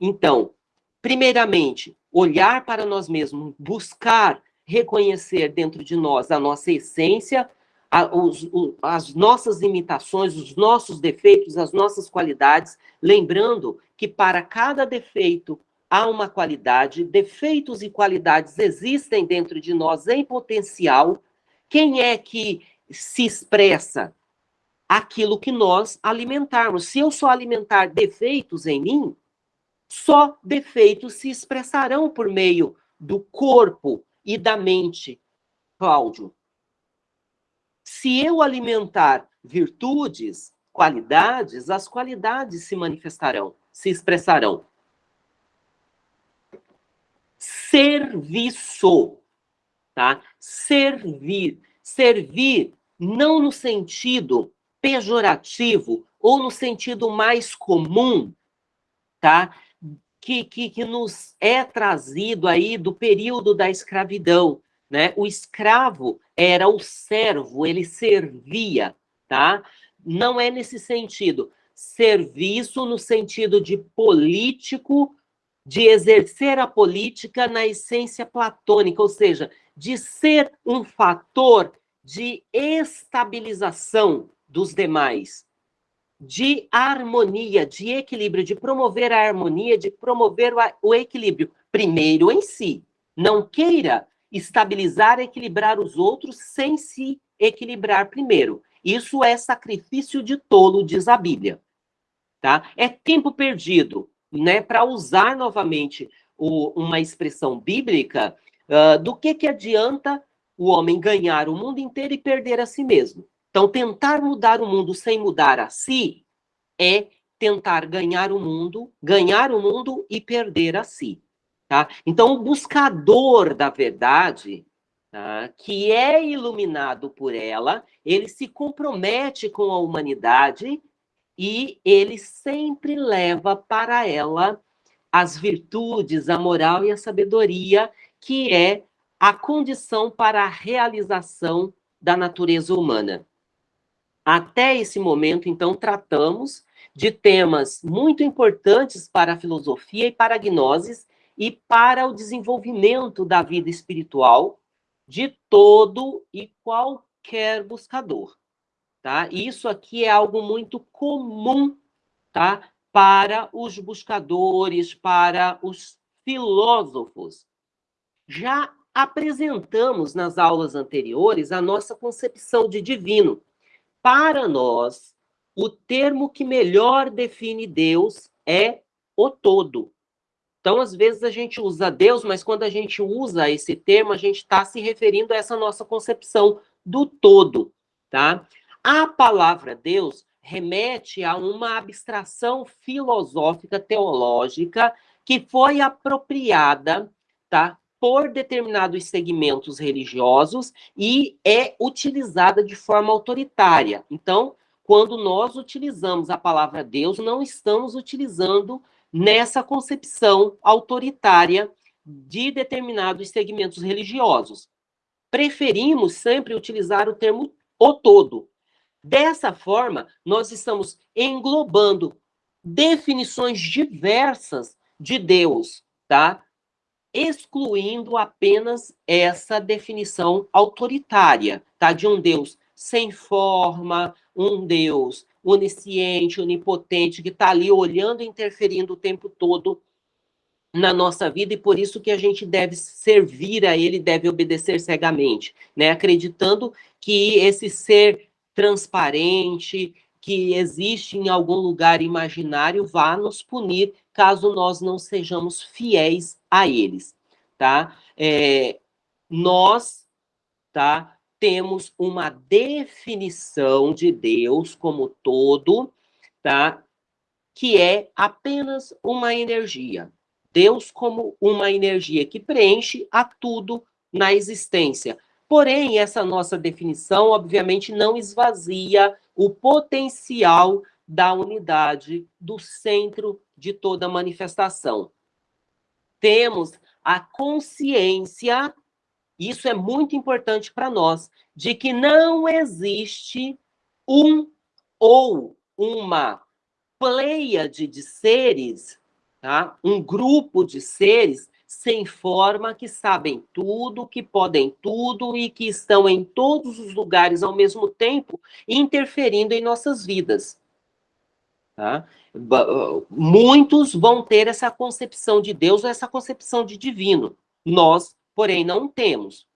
então, primeiramente, olhar para nós mesmos, buscar reconhecer dentro de nós a nossa essência, a, os, o, as nossas limitações, os nossos defeitos, as nossas qualidades, lembrando que para cada defeito há uma qualidade, defeitos e qualidades existem dentro de nós em potencial. Quem é que se expressa aquilo que nós alimentarmos. Se eu só alimentar defeitos em mim, só defeitos se expressarão por meio do corpo e da mente, Cláudio. Se eu alimentar virtudes, qualidades, as qualidades se manifestarão, se expressarão. Serviço, tá? Servir. Servir não no sentido pejorativo ou no sentido mais comum, tá? Que, que, que nos é trazido aí do período da escravidão, né? O escravo era o servo, ele servia, tá? Não é nesse sentido. Serviço no sentido de político, de exercer a política na essência platônica, ou seja, de ser um fator de estabilização dos demais, de harmonia, de equilíbrio, de promover a harmonia, de promover o equilíbrio, primeiro em si. Não queira estabilizar, equilibrar os outros sem se equilibrar primeiro. Isso é sacrifício de tolo, diz a Bíblia. Tá? É tempo perdido, né? Para usar novamente o, uma expressão bíblica, uh, do que, que adianta o homem ganhar o mundo inteiro e perder a si mesmo? Então, tentar mudar o mundo sem mudar a si é tentar ganhar o mundo, ganhar o mundo e perder a si. Tá? Então, o buscador da verdade, tá? que é iluminado por ela, ele se compromete com a humanidade e ele sempre leva para ela as virtudes, a moral e a sabedoria, que é a condição para a realização da natureza humana. Até esse momento, então, tratamos de temas muito importantes para a filosofia e para a gnose e para o desenvolvimento da vida espiritual de todo e qualquer buscador, tá? Isso aqui é algo muito comum, tá? Para os buscadores, para os filósofos. Já apresentamos nas aulas anteriores a nossa concepção de divino, para nós, o termo que melhor define Deus é o todo. Então, às vezes, a gente usa Deus, mas quando a gente usa esse termo, a gente está se referindo a essa nossa concepção do todo, tá? A palavra Deus remete a uma abstração filosófica teológica que foi apropriada, tá? por determinados segmentos religiosos e é utilizada de forma autoritária. Então, quando nós utilizamos a palavra Deus, não estamos utilizando nessa concepção autoritária de determinados segmentos religiosos. Preferimos sempre utilizar o termo o todo. Dessa forma, nós estamos englobando definições diversas de Deus, tá? excluindo apenas essa definição autoritária, tá? De um Deus sem forma, um Deus onisciente, onipotente, que está ali olhando e interferindo o tempo todo na nossa vida e por isso que a gente deve servir a ele, deve obedecer cegamente, né? Acreditando que esse ser transparente, que existe em algum lugar imaginário, vá nos punir caso nós não sejamos fiéis a eles, tá? É, nós, tá? Temos uma definição de Deus como todo, tá? Que é apenas uma energia. Deus como uma energia que preenche a tudo na existência. Porém, essa nossa definição, obviamente, não esvazia o potencial da unidade do centro de toda manifestação. Temos a consciência, isso é muito importante para nós, de que não existe um ou uma pleiade de seres, tá? um grupo de seres sem forma que sabem tudo, que podem tudo e que estão em todos os lugares ao mesmo tempo, interferindo em nossas vidas. Tá? Muitos vão ter essa concepção de Deus, essa concepção de divino. Nós, porém, não temos.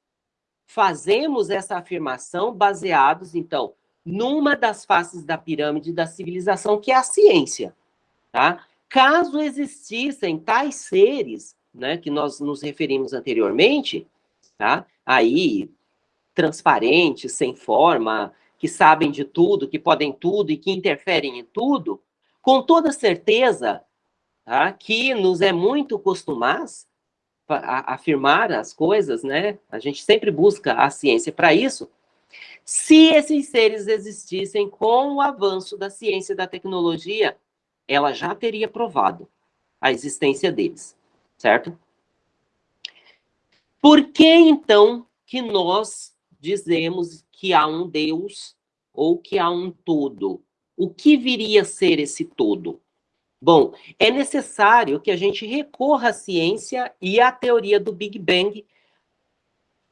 Fazemos essa afirmação baseados, então, numa das faces da pirâmide da civilização, que é a ciência. Tá? Caso existissem tais seres, né, que nós nos referimos anteriormente, tá? aí, transparentes, sem forma, que sabem de tudo, que podem tudo e que interferem em tudo, com toda certeza tá, que nos é muito costumaz afirmar as coisas, né? A gente sempre busca a ciência para isso, se esses seres existissem com o avanço da ciência e da tecnologia, ela já teria provado a existência deles, certo? Por que então que nós dizemos que há um Deus ou que há um todo? O que viria a ser esse todo? Bom, é necessário que a gente recorra à ciência e à teoria do Big Bang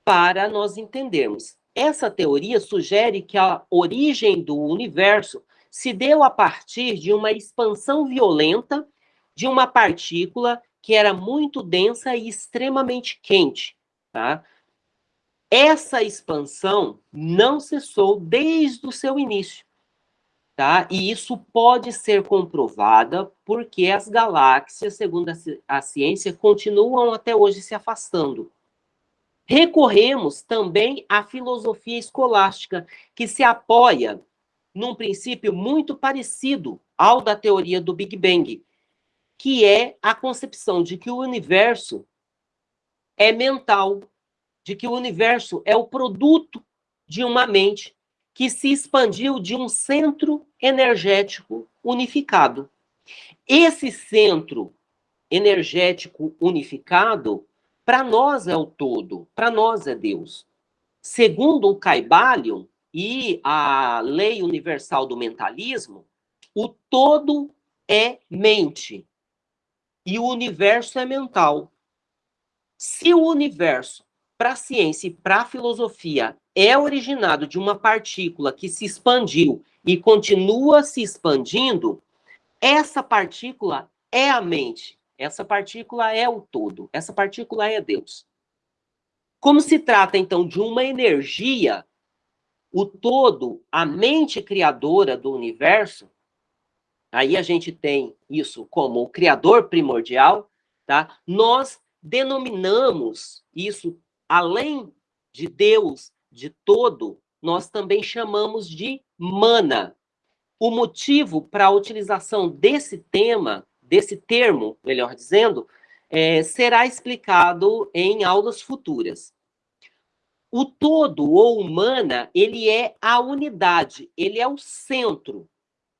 para nós entendermos. Essa teoria sugere que a origem do universo se deu a partir de uma expansão violenta de uma partícula que era muito densa e extremamente quente, tá? Essa expansão não cessou desde o seu início, tá? E isso pode ser comprovada porque as galáxias, segundo a ciência, continuam até hoje se afastando. Recorremos também à filosofia escolástica, que se apoia num princípio muito parecido ao da teoria do Big Bang, que é a concepção de que o universo é mental, de que o universo é o produto de uma mente que se expandiu de um centro energético unificado. Esse centro energético unificado para nós é o todo, para nós é Deus. Segundo o Caibalion e a lei universal do mentalismo, o todo é mente e o universo é mental. Se o universo, para a ciência e para a filosofia, é originado de uma partícula que se expandiu e continua se expandindo, essa partícula é a mente. Essa partícula é o todo, essa partícula é Deus. Como se trata, então, de uma energia, o todo, a mente criadora do universo, aí a gente tem isso como o criador primordial, tá? Nós denominamos isso, além de Deus, de todo, nós também chamamos de mana. O motivo para a utilização desse tema desse termo, melhor dizendo, é, será explicado em aulas futuras. O todo ou humana, ele é a unidade, ele é o centro.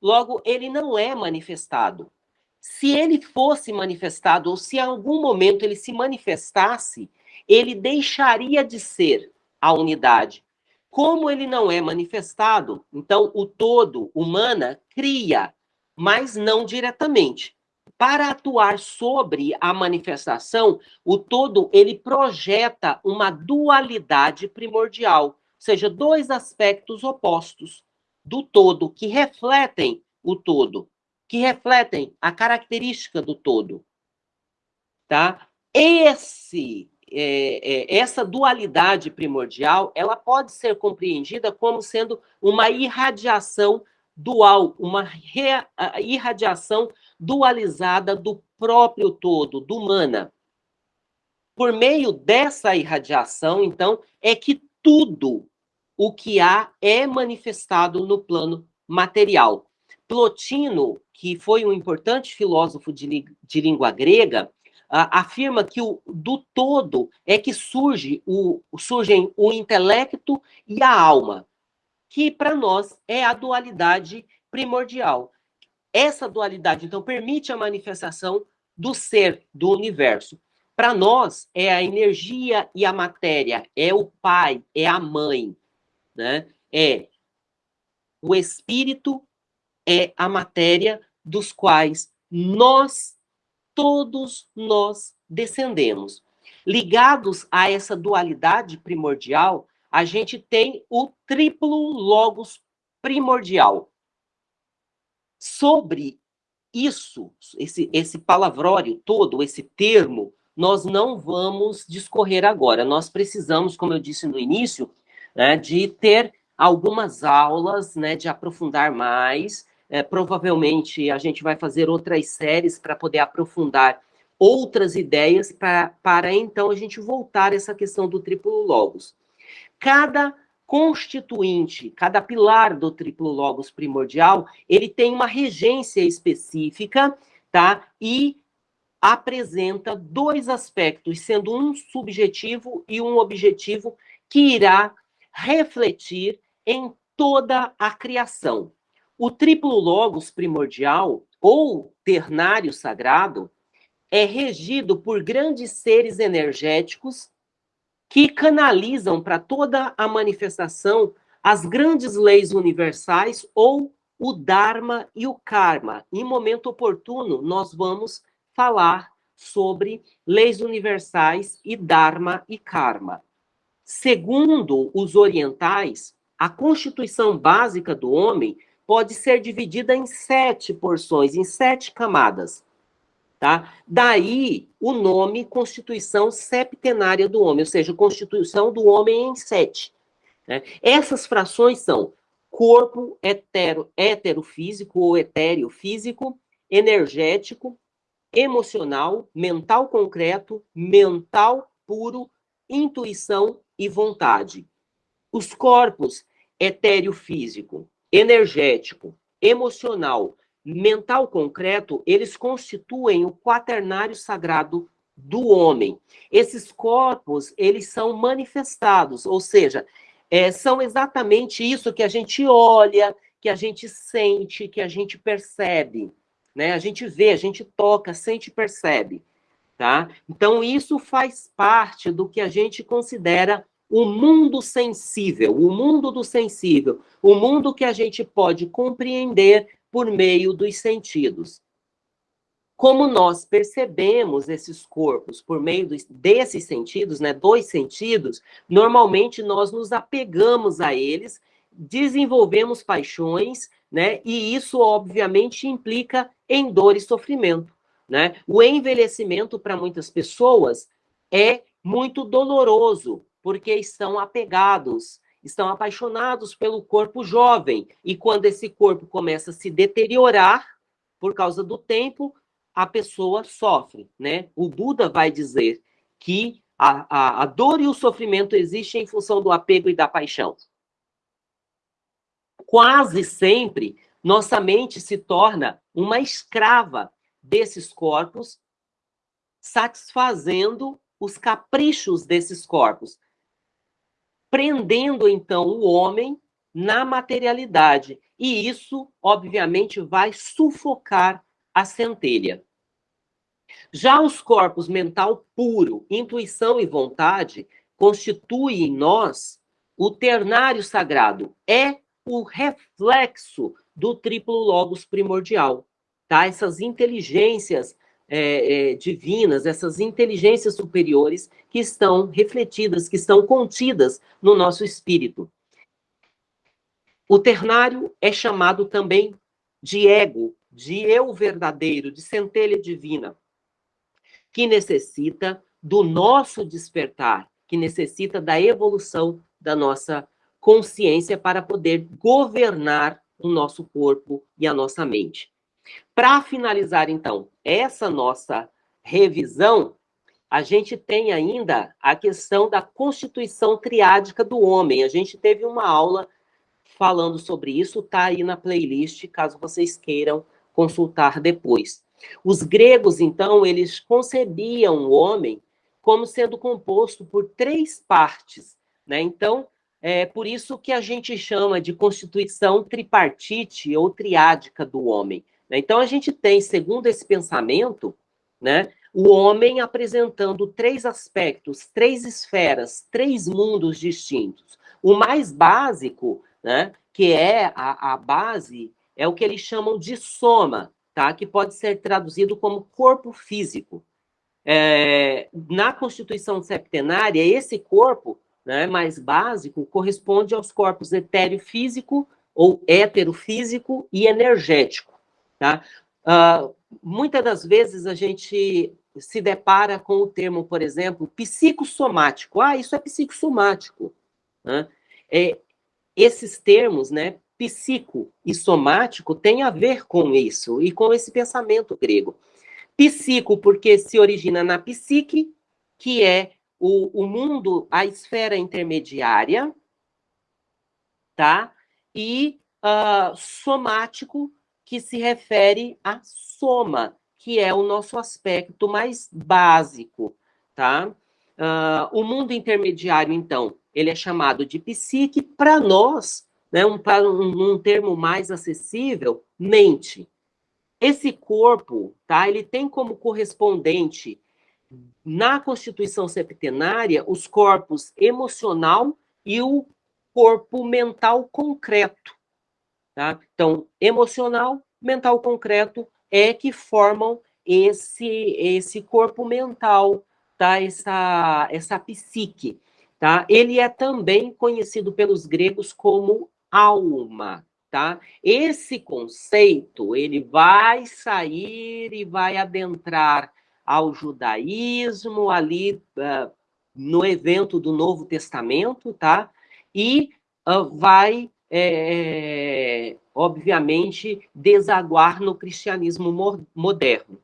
Logo, ele não é manifestado. Se ele fosse manifestado, ou se em algum momento ele se manifestasse, ele deixaria de ser a unidade. Como ele não é manifestado, então o todo, humana, cria, mas não diretamente para atuar sobre a manifestação, o todo ele projeta uma dualidade primordial, ou seja, dois aspectos opostos do todo que refletem o todo, que refletem a característica do todo, tá? Esse é, é, essa dualidade primordial, ela pode ser compreendida como sendo uma irradiação dual, uma irradiação dualizada do próprio todo, do mana. Por meio dessa irradiação, então, é que tudo o que há é manifestado no plano material. Plotino, que foi um importante filósofo de, de língua grega, afirma que o, do todo é que surge o, surgem o intelecto e a alma, que para nós é a dualidade primordial. Essa dualidade, então, permite a manifestação do ser, do universo. Para nós, é a energia e a matéria, é o pai, é a mãe, né? É o espírito, é a matéria dos quais nós todos nós descendemos. Ligados a essa dualidade primordial, a gente tem o triplo logos primordial. Sobre isso, esse, esse palavrório todo, esse termo, nós não vamos discorrer agora. Nós precisamos, como eu disse no início, né, de ter algumas aulas, né, de aprofundar mais, é, provavelmente a gente vai fazer outras séries para poder aprofundar outras ideias para então a gente voltar a essa questão do triplo logos. Cada constituinte, cada pilar do triplo logos primordial, ele tem uma regência específica, tá? E apresenta dois aspectos, sendo um subjetivo e um objetivo que irá refletir em toda a criação. O triplo logos primordial, ou ternário sagrado, é regido por grandes seres energéticos que canalizam para toda a manifestação as grandes leis universais ou o Dharma e o Karma. Em momento oportuno, nós vamos falar sobre leis universais e Dharma e Karma. Segundo os orientais, a constituição básica do homem pode ser dividida em sete porções, em sete camadas. Tá? Daí o nome Constituição Septenária do Homem, ou seja, Constituição do Homem em sete. Né? Essas frações são corpo hetero, heterofísico ou etéreo físico, energético, emocional, mental concreto, mental puro, intuição e vontade. Os corpos etéreo físico, energético, emocional, mental concreto, eles constituem o quaternário sagrado do homem. Esses corpos, eles são manifestados, ou seja, é, são exatamente isso que a gente olha, que a gente sente, que a gente percebe, né? A gente vê, a gente toca, sente e percebe, tá? Então, isso faz parte do que a gente considera o mundo sensível, o mundo do sensível, o mundo que a gente pode compreender por meio dos sentidos. Como nós percebemos esses corpos por meio desses sentidos, né, dois sentidos, normalmente nós nos apegamos a eles, desenvolvemos paixões, né, e isso obviamente implica em dor e sofrimento, né? O envelhecimento para muitas pessoas é muito doloroso, porque estão apegados, estão apaixonados pelo corpo jovem. E quando esse corpo começa a se deteriorar por causa do tempo, a pessoa sofre, né? O Buda vai dizer que a, a, a dor e o sofrimento existem em função do apego e da paixão. Quase sempre, nossa mente se torna uma escrava desses corpos, satisfazendo os caprichos desses corpos prendendo então o homem na materialidade. E isso, obviamente, vai sufocar a centelha. Já os corpos mental puro, intuição e vontade constituem em nós o ternário sagrado, é o reflexo do triplo logos primordial, tá? Essas inteligências é, é, divinas, essas inteligências superiores que estão refletidas, que estão contidas no nosso espírito. O ternário é chamado também de ego, de eu verdadeiro, de centelha divina, que necessita do nosso despertar, que necessita da evolução da nossa consciência para poder governar o nosso corpo e a nossa mente. Para finalizar, então, essa nossa revisão, a gente tem ainda a questão da constituição triádica do homem. A gente teve uma aula falando sobre isso, está aí na playlist, caso vocês queiram consultar depois. Os gregos, então, eles concebiam o homem como sendo composto por três partes. Né? Então, é por isso que a gente chama de constituição tripartite ou triádica do homem. Né? Então, a gente tem, segundo esse pensamento, né, o homem apresentando três aspectos, três esferas, três mundos distintos. O mais básico, né, que é a, a base, é o que eles chamam de soma, tá? que pode ser traduzido como corpo físico. É, na Constituição septenária, esse corpo né, mais básico corresponde aos corpos etéreo físico ou heterofísico e energético. Tá? Uh, muitas das vezes a gente se depara com o termo, por exemplo, psicossomático. Ah, isso é psicossomático. Né? É, esses termos, né, psico e somático, têm a ver com isso e com esse pensamento grego. Psico, porque se origina na psique, que é o, o mundo, a esfera intermediária, tá? E uh, somático, que se refere à soma, que é o nosso aspecto mais básico, tá? Uh, o mundo intermediário, então, ele é chamado de psique, para nós, né, um, um, um termo mais acessível, mente. Esse corpo, tá, ele tem como correspondente na Constituição Septenária os corpos emocional e o corpo mental concreto. Tá? Então, emocional, mental concreto é que formam esse, esse corpo mental, tá? essa, essa psique. Tá? Ele é também conhecido pelos gregos como alma. Tá? Esse conceito ele vai sair e vai adentrar ao judaísmo ali uh, no evento do Novo Testamento, tá? E uh, vai é, é, obviamente, desaguar no cristianismo moderno.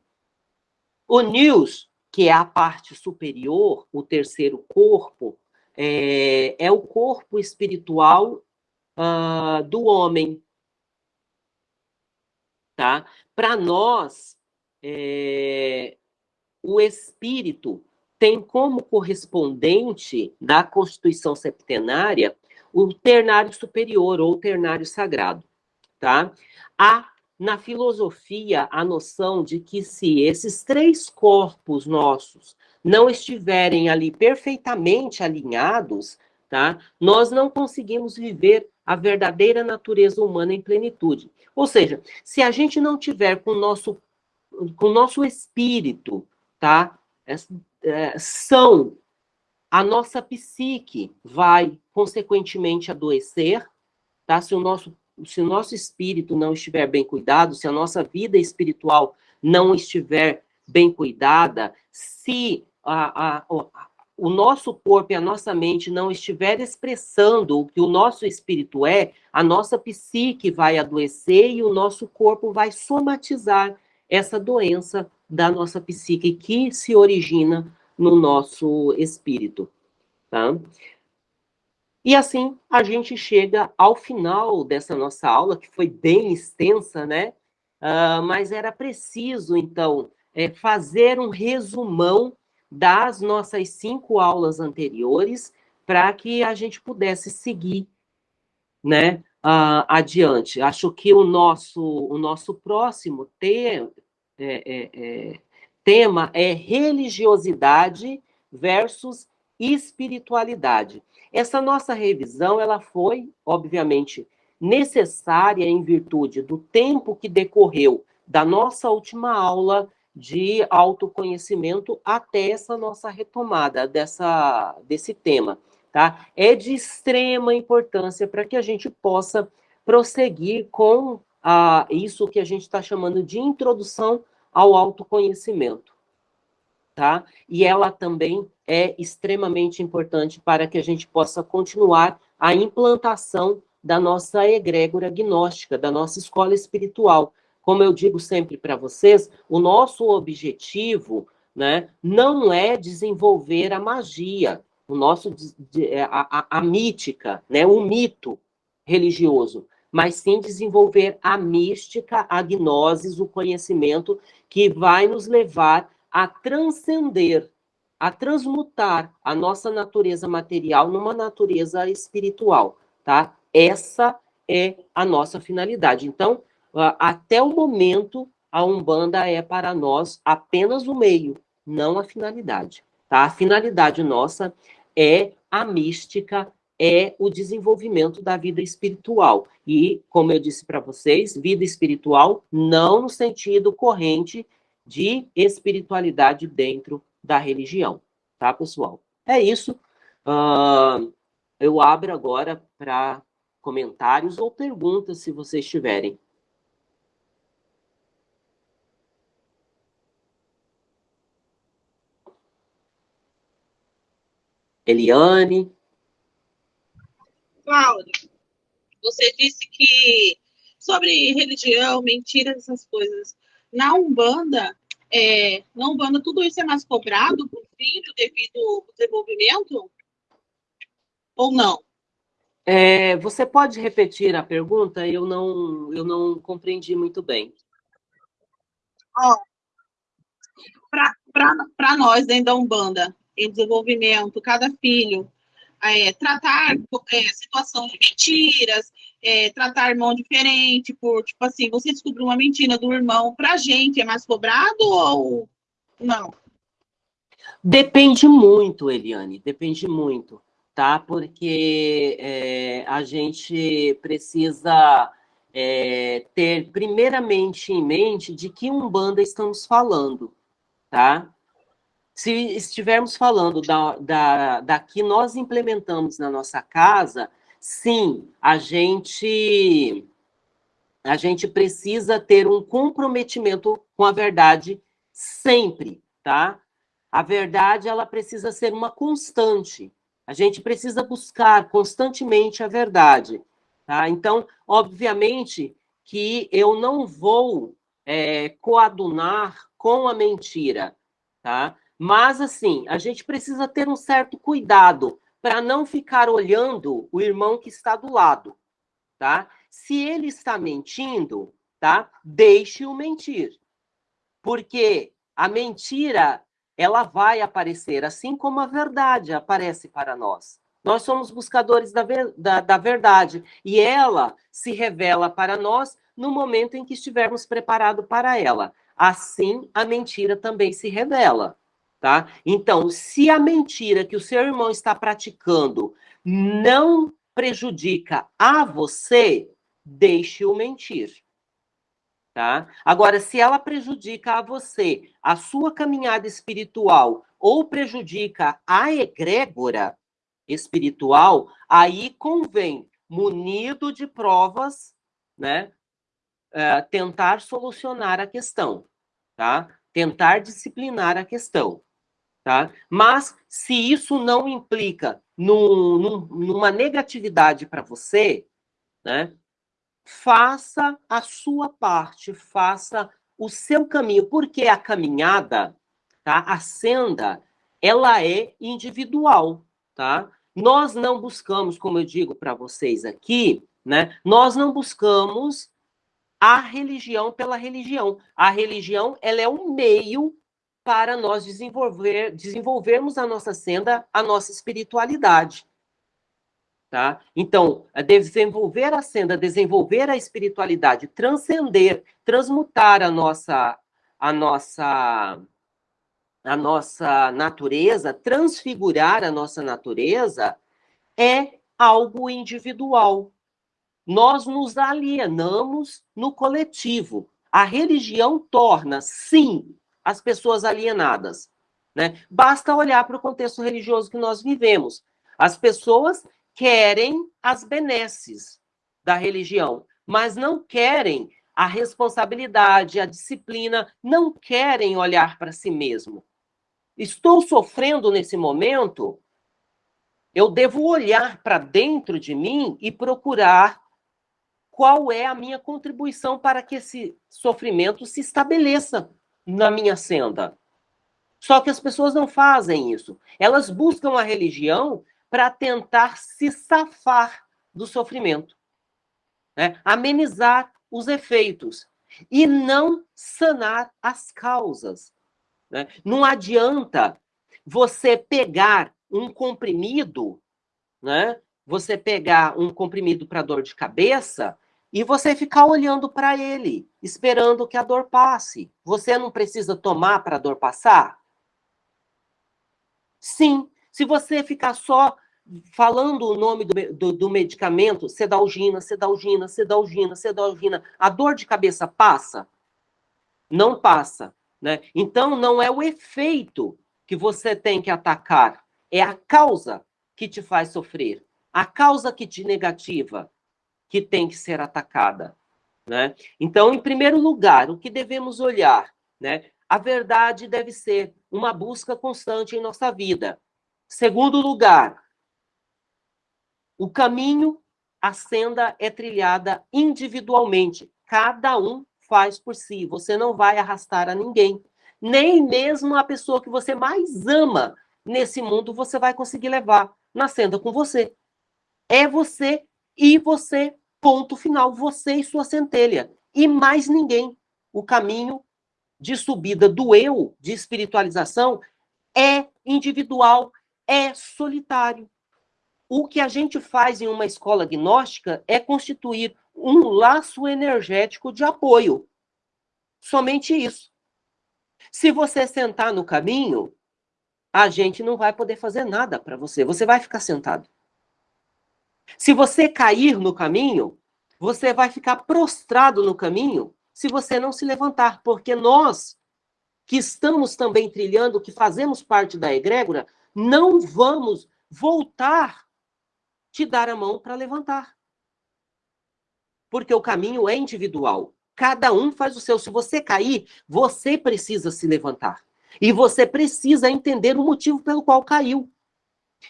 O News, que é a parte superior, o terceiro corpo, é, é o corpo espiritual uh, do homem. Tá? Para nós, é, o espírito tem como correspondente da Constituição Septenária o ternário superior ou ternário sagrado, tá? Há na filosofia a noção de que se esses três corpos nossos não estiverem ali perfeitamente alinhados, tá? Nós não conseguimos viver a verdadeira natureza humana em plenitude. Ou seja, se a gente não tiver com o nosso com o nosso espírito, tá? É, é, são a nossa psique vai, consequentemente, adoecer, tá? Se o nosso, se o nosso espírito não estiver bem cuidado, se a nossa vida espiritual não estiver bem cuidada, se a, a, a, o nosso corpo e a nossa mente não estiver expressando o que o nosso espírito é, a nossa psique vai adoecer e o nosso corpo vai somatizar essa doença da nossa psique que se origina no nosso espírito. Tá? E assim a gente chega ao final dessa nossa aula, que foi bem extensa, né? Uh, mas era preciso, então, é, fazer um resumão das nossas cinco aulas anteriores para que a gente pudesse seguir né, uh, adiante. Acho que o nosso, o nosso próximo ter, é, é, é tema é religiosidade versus espiritualidade. Essa nossa revisão, ela foi, obviamente, necessária em virtude do tempo que decorreu da nossa última aula de autoconhecimento até essa nossa retomada dessa, desse tema. Tá? É de extrema importância para que a gente possa prosseguir com a, isso que a gente está chamando de introdução ao autoconhecimento, tá? E ela também é extremamente importante para que a gente possa continuar a implantação da nossa egrégora gnóstica, da nossa escola espiritual. Como eu digo sempre para vocês, o nosso objetivo né, não é desenvolver a magia, o nosso, é, a, a, a mítica, né, o mito religioso, mas sim desenvolver a mística, a gnosis, o conhecimento que vai nos levar a transcender, a transmutar a nossa natureza material numa natureza espiritual, tá? Essa é a nossa finalidade. Então, até o momento, a Umbanda é para nós apenas o meio, não a finalidade. Tá? A finalidade nossa é a mística, é o desenvolvimento da vida espiritual. E, como eu disse para vocês, vida espiritual não no sentido corrente de espiritualidade dentro da religião. Tá, pessoal? É isso. Uh, eu abro agora para comentários ou perguntas, se vocês tiverem. Eliane. Cláudia, você disse que sobre religião, mentiras, essas coisas. Na Umbanda, é, na Umbanda tudo isso é mais cobrado por filho devido ao desenvolvimento? Ou não? É, você pode repetir a pergunta? Eu não, eu não compreendi muito bem. Oh, Para nós, dentro da Umbanda, em desenvolvimento, cada filho, é, tratar é, situação de mentiras, é, tratar irmão diferente, por, tipo assim, você descobriu uma mentira do irmão, pra gente é mais cobrado ou não? Depende muito, Eliane, depende muito, tá? Porque é, a gente precisa é, ter primeiramente em mente de que Umbanda estamos falando, tá? Se estivermos falando da, da, da que nós implementamos na nossa casa, sim, a gente, a gente precisa ter um comprometimento com a verdade sempre, tá? A verdade, ela precisa ser uma constante. A gente precisa buscar constantemente a verdade, tá? Então, obviamente que eu não vou é, coadunar com a mentira, tá? Mas, assim, a gente precisa ter um certo cuidado para não ficar olhando o irmão que está do lado, tá? Se ele está mentindo, tá? Deixe-o mentir. Porque a mentira, ela vai aparecer, assim como a verdade aparece para nós. Nós somos buscadores da, ver, da, da verdade, e ela se revela para nós no momento em que estivermos preparados para ela. Assim, a mentira também se revela. Tá? Então, se a mentira que o seu irmão está praticando não prejudica a você, deixe-o mentir. Tá? Agora, se ela prejudica a você, a sua caminhada espiritual, ou prejudica a egrégora espiritual, aí convém, munido de provas, né, uh, tentar solucionar a questão, tá? Tentar disciplinar a questão. Tá? Mas, se isso não implica num, num, numa negatividade para você, né, faça a sua parte, faça o seu caminho, porque a caminhada, tá? a senda, ela é individual. Tá? Nós não buscamos, como eu digo para vocês aqui, né, nós não buscamos a religião pela religião. A religião ela é um meio para nós desenvolver, desenvolvermos a nossa senda, a nossa espiritualidade. Tá? Então, desenvolver a senda, desenvolver a espiritualidade, transcender, transmutar a nossa, a nossa, a nossa natureza, transfigurar a nossa natureza, é algo individual. Nós nos alienamos no coletivo. A religião torna, sim, as pessoas alienadas. Né? Basta olhar para o contexto religioso que nós vivemos. As pessoas querem as benesses da religião, mas não querem a responsabilidade, a disciplina, não querem olhar para si mesmo. Estou sofrendo nesse momento, eu devo olhar para dentro de mim e procurar qual é a minha contribuição para que esse sofrimento se estabeleça na minha senda. Só que as pessoas não fazem isso. Elas buscam a religião para tentar se safar do sofrimento. né? amenizar os efeitos e não sanar as causas. Né? Não adianta você pegar um comprimido, né? Você pegar um comprimido para dor de cabeça e você ficar olhando para ele, esperando que a dor passe. Você não precisa tomar para a dor passar? Sim. Se você ficar só falando o nome do, do, do, medicamento, sedalgina, sedalgina, sedalgina, sedalgina, a dor de cabeça passa? Não passa. Né? Então, não é o efeito que você tem que atacar, é a causa que te faz sofrer, a causa que te negativa, que tem que ser atacada. Né? Então, em primeiro lugar, o que devemos olhar? Né? A verdade deve ser uma busca constante em nossa vida. Segundo lugar, o caminho, a senda é trilhada individualmente. Cada um faz por si. Você não vai arrastar a ninguém. Nem mesmo a pessoa que você mais ama nesse mundo você vai conseguir levar na senda com você. É você e você, ponto final. Você e sua centelha. E mais ninguém. O caminho de subida do eu, de espiritualização, é individual, é solitário. O que a gente faz em uma escola gnóstica é constituir um laço energético de apoio. Somente isso. Se você sentar no caminho, a gente não vai poder fazer nada para você. Você vai ficar sentado. Se você cair no caminho, você vai ficar prostrado no caminho se você não se levantar, porque nós que estamos também trilhando, que fazemos parte da egrégora, não vamos voltar te dar a mão para levantar. Porque o caminho é individual. Cada um faz o seu. Se você cair, você precisa se levantar. E você precisa entender o motivo pelo qual caiu.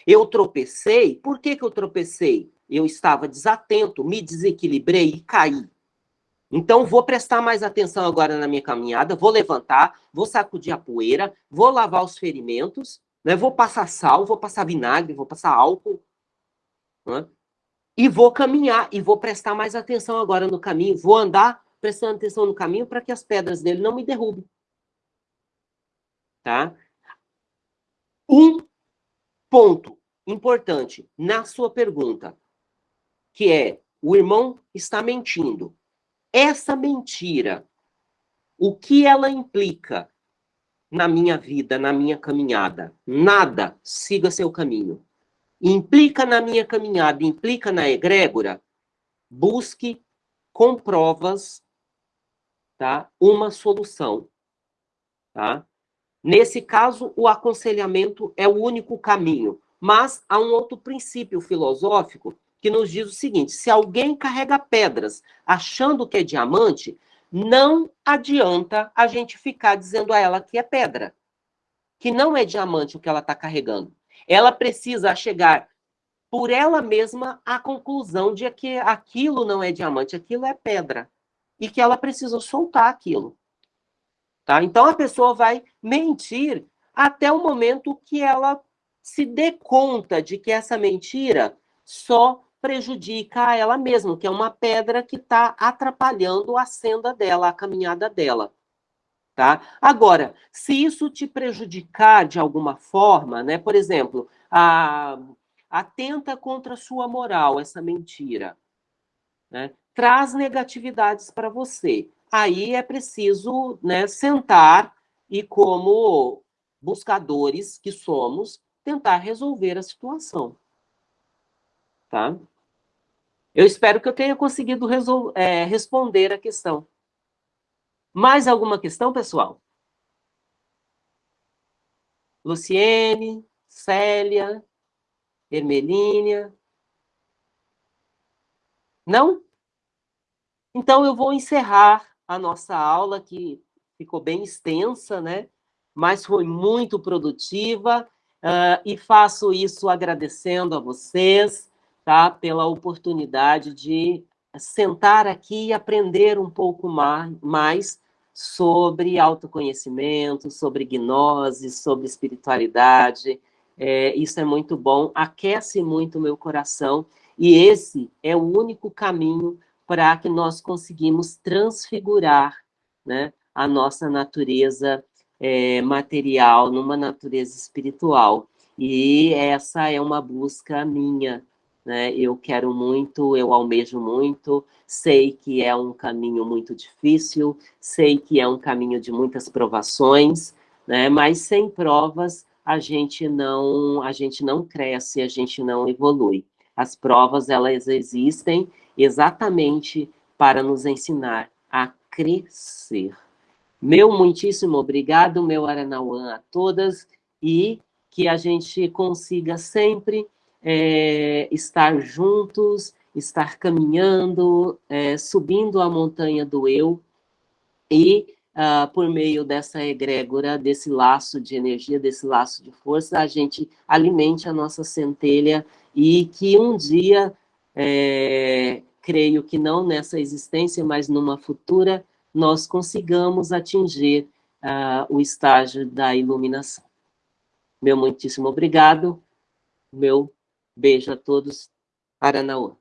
Eu tropecei. Por que, que eu tropecei? Eu estava desatento, me desequilibrei e caí. Então, vou prestar mais atenção agora na minha caminhada, vou levantar, vou sacudir a poeira, vou lavar os ferimentos, né? vou passar sal, vou passar vinagre, vou passar álcool, né? E vou caminhar, e vou prestar mais atenção agora no caminho, vou andar prestando atenção no caminho para que as pedras dele não me derrubem. Tá? Ponto importante na sua pergunta, que é, o irmão está mentindo. Essa mentira, o que ela implica na minha vida, na minha caminhada? Nada. Siga seu caminho implica na minha caminhada, implica na egrégora, busque com provas tá, uma solução. Tá? Nesse caso, o aconselhamento é o único caminho, mas há um outro princípio filosófico que nos diz o seguinte: se alguém carrega pedras achando que é diamante, não adianta a gente ficar dizendo a ela que é pedra, que não é diamante o que ela está carregando ela precisa chegar por ela mesma à conclusão de que aquilo não é diamante, aquilo é pedra. E que ela precisa soltar aquilo. Tá? Então a pessoa vai mentir até o momento que ela se dê conta de que essa mentira só prejudica a ela mesma, que é uma pedra que está atrapalhando a senda dela, a caminhada dela. Tá? Agora, se isso te prejudicar de alguma forma, né? Por exemplo, a, atenta contra a sua moral, essa mentira, né? traz negatividades para você. Aí é preciso né, sentar e, como buscadores que somos, tentar resolver a situação. Tá? Eu espero que eu tenha conseguido é, responder a questão. Mais alguma questão, pessoal? Luciene, Célia, Hermelínia? Não? Então, eu vou encerrar a nossa aula, que ficou bem extensa, né? Mas foi muito produtiva, uh, e faço isso agradecendo a vocês, tá? Pela oportunidade de sentar aqui e aprender um pouco mais sobre autoconhecimento, sobre gnose, sobre espiritualidade. É, isso é muito bom, aquece muito o meu coração, e esse é o único caminho para que nós conseguimos transfigurar né, a nossa natureza é, material numa natureza espiritual. E essa é uma busca minha, né? Eu quero muito, eu almejo muito, sei que é um caminho muito difícil, sei que é um caminho de muitas provações, né? Mas sem provas a gente não, a gente não cresce, a gente não evolui. As provas elas existem exatamente para nos ensinar a crescer. Meu muitíssimo obrigado, meu Aranauã a todas e que a gente consiga sempre é, estar juntos, estar caminhando, é, subindo a montanha do eu e uh, por meio dessa egrégora, desse laço de energia, desse laço de força, a gente alimente a nossa centelha e que um dia, é, creio que não nessa existência, mas numa futura, nós consigamos atingir uh, o estágio da iluminação. Meu muitíssimo obrigado. Meu beijo a todos. Aranaú.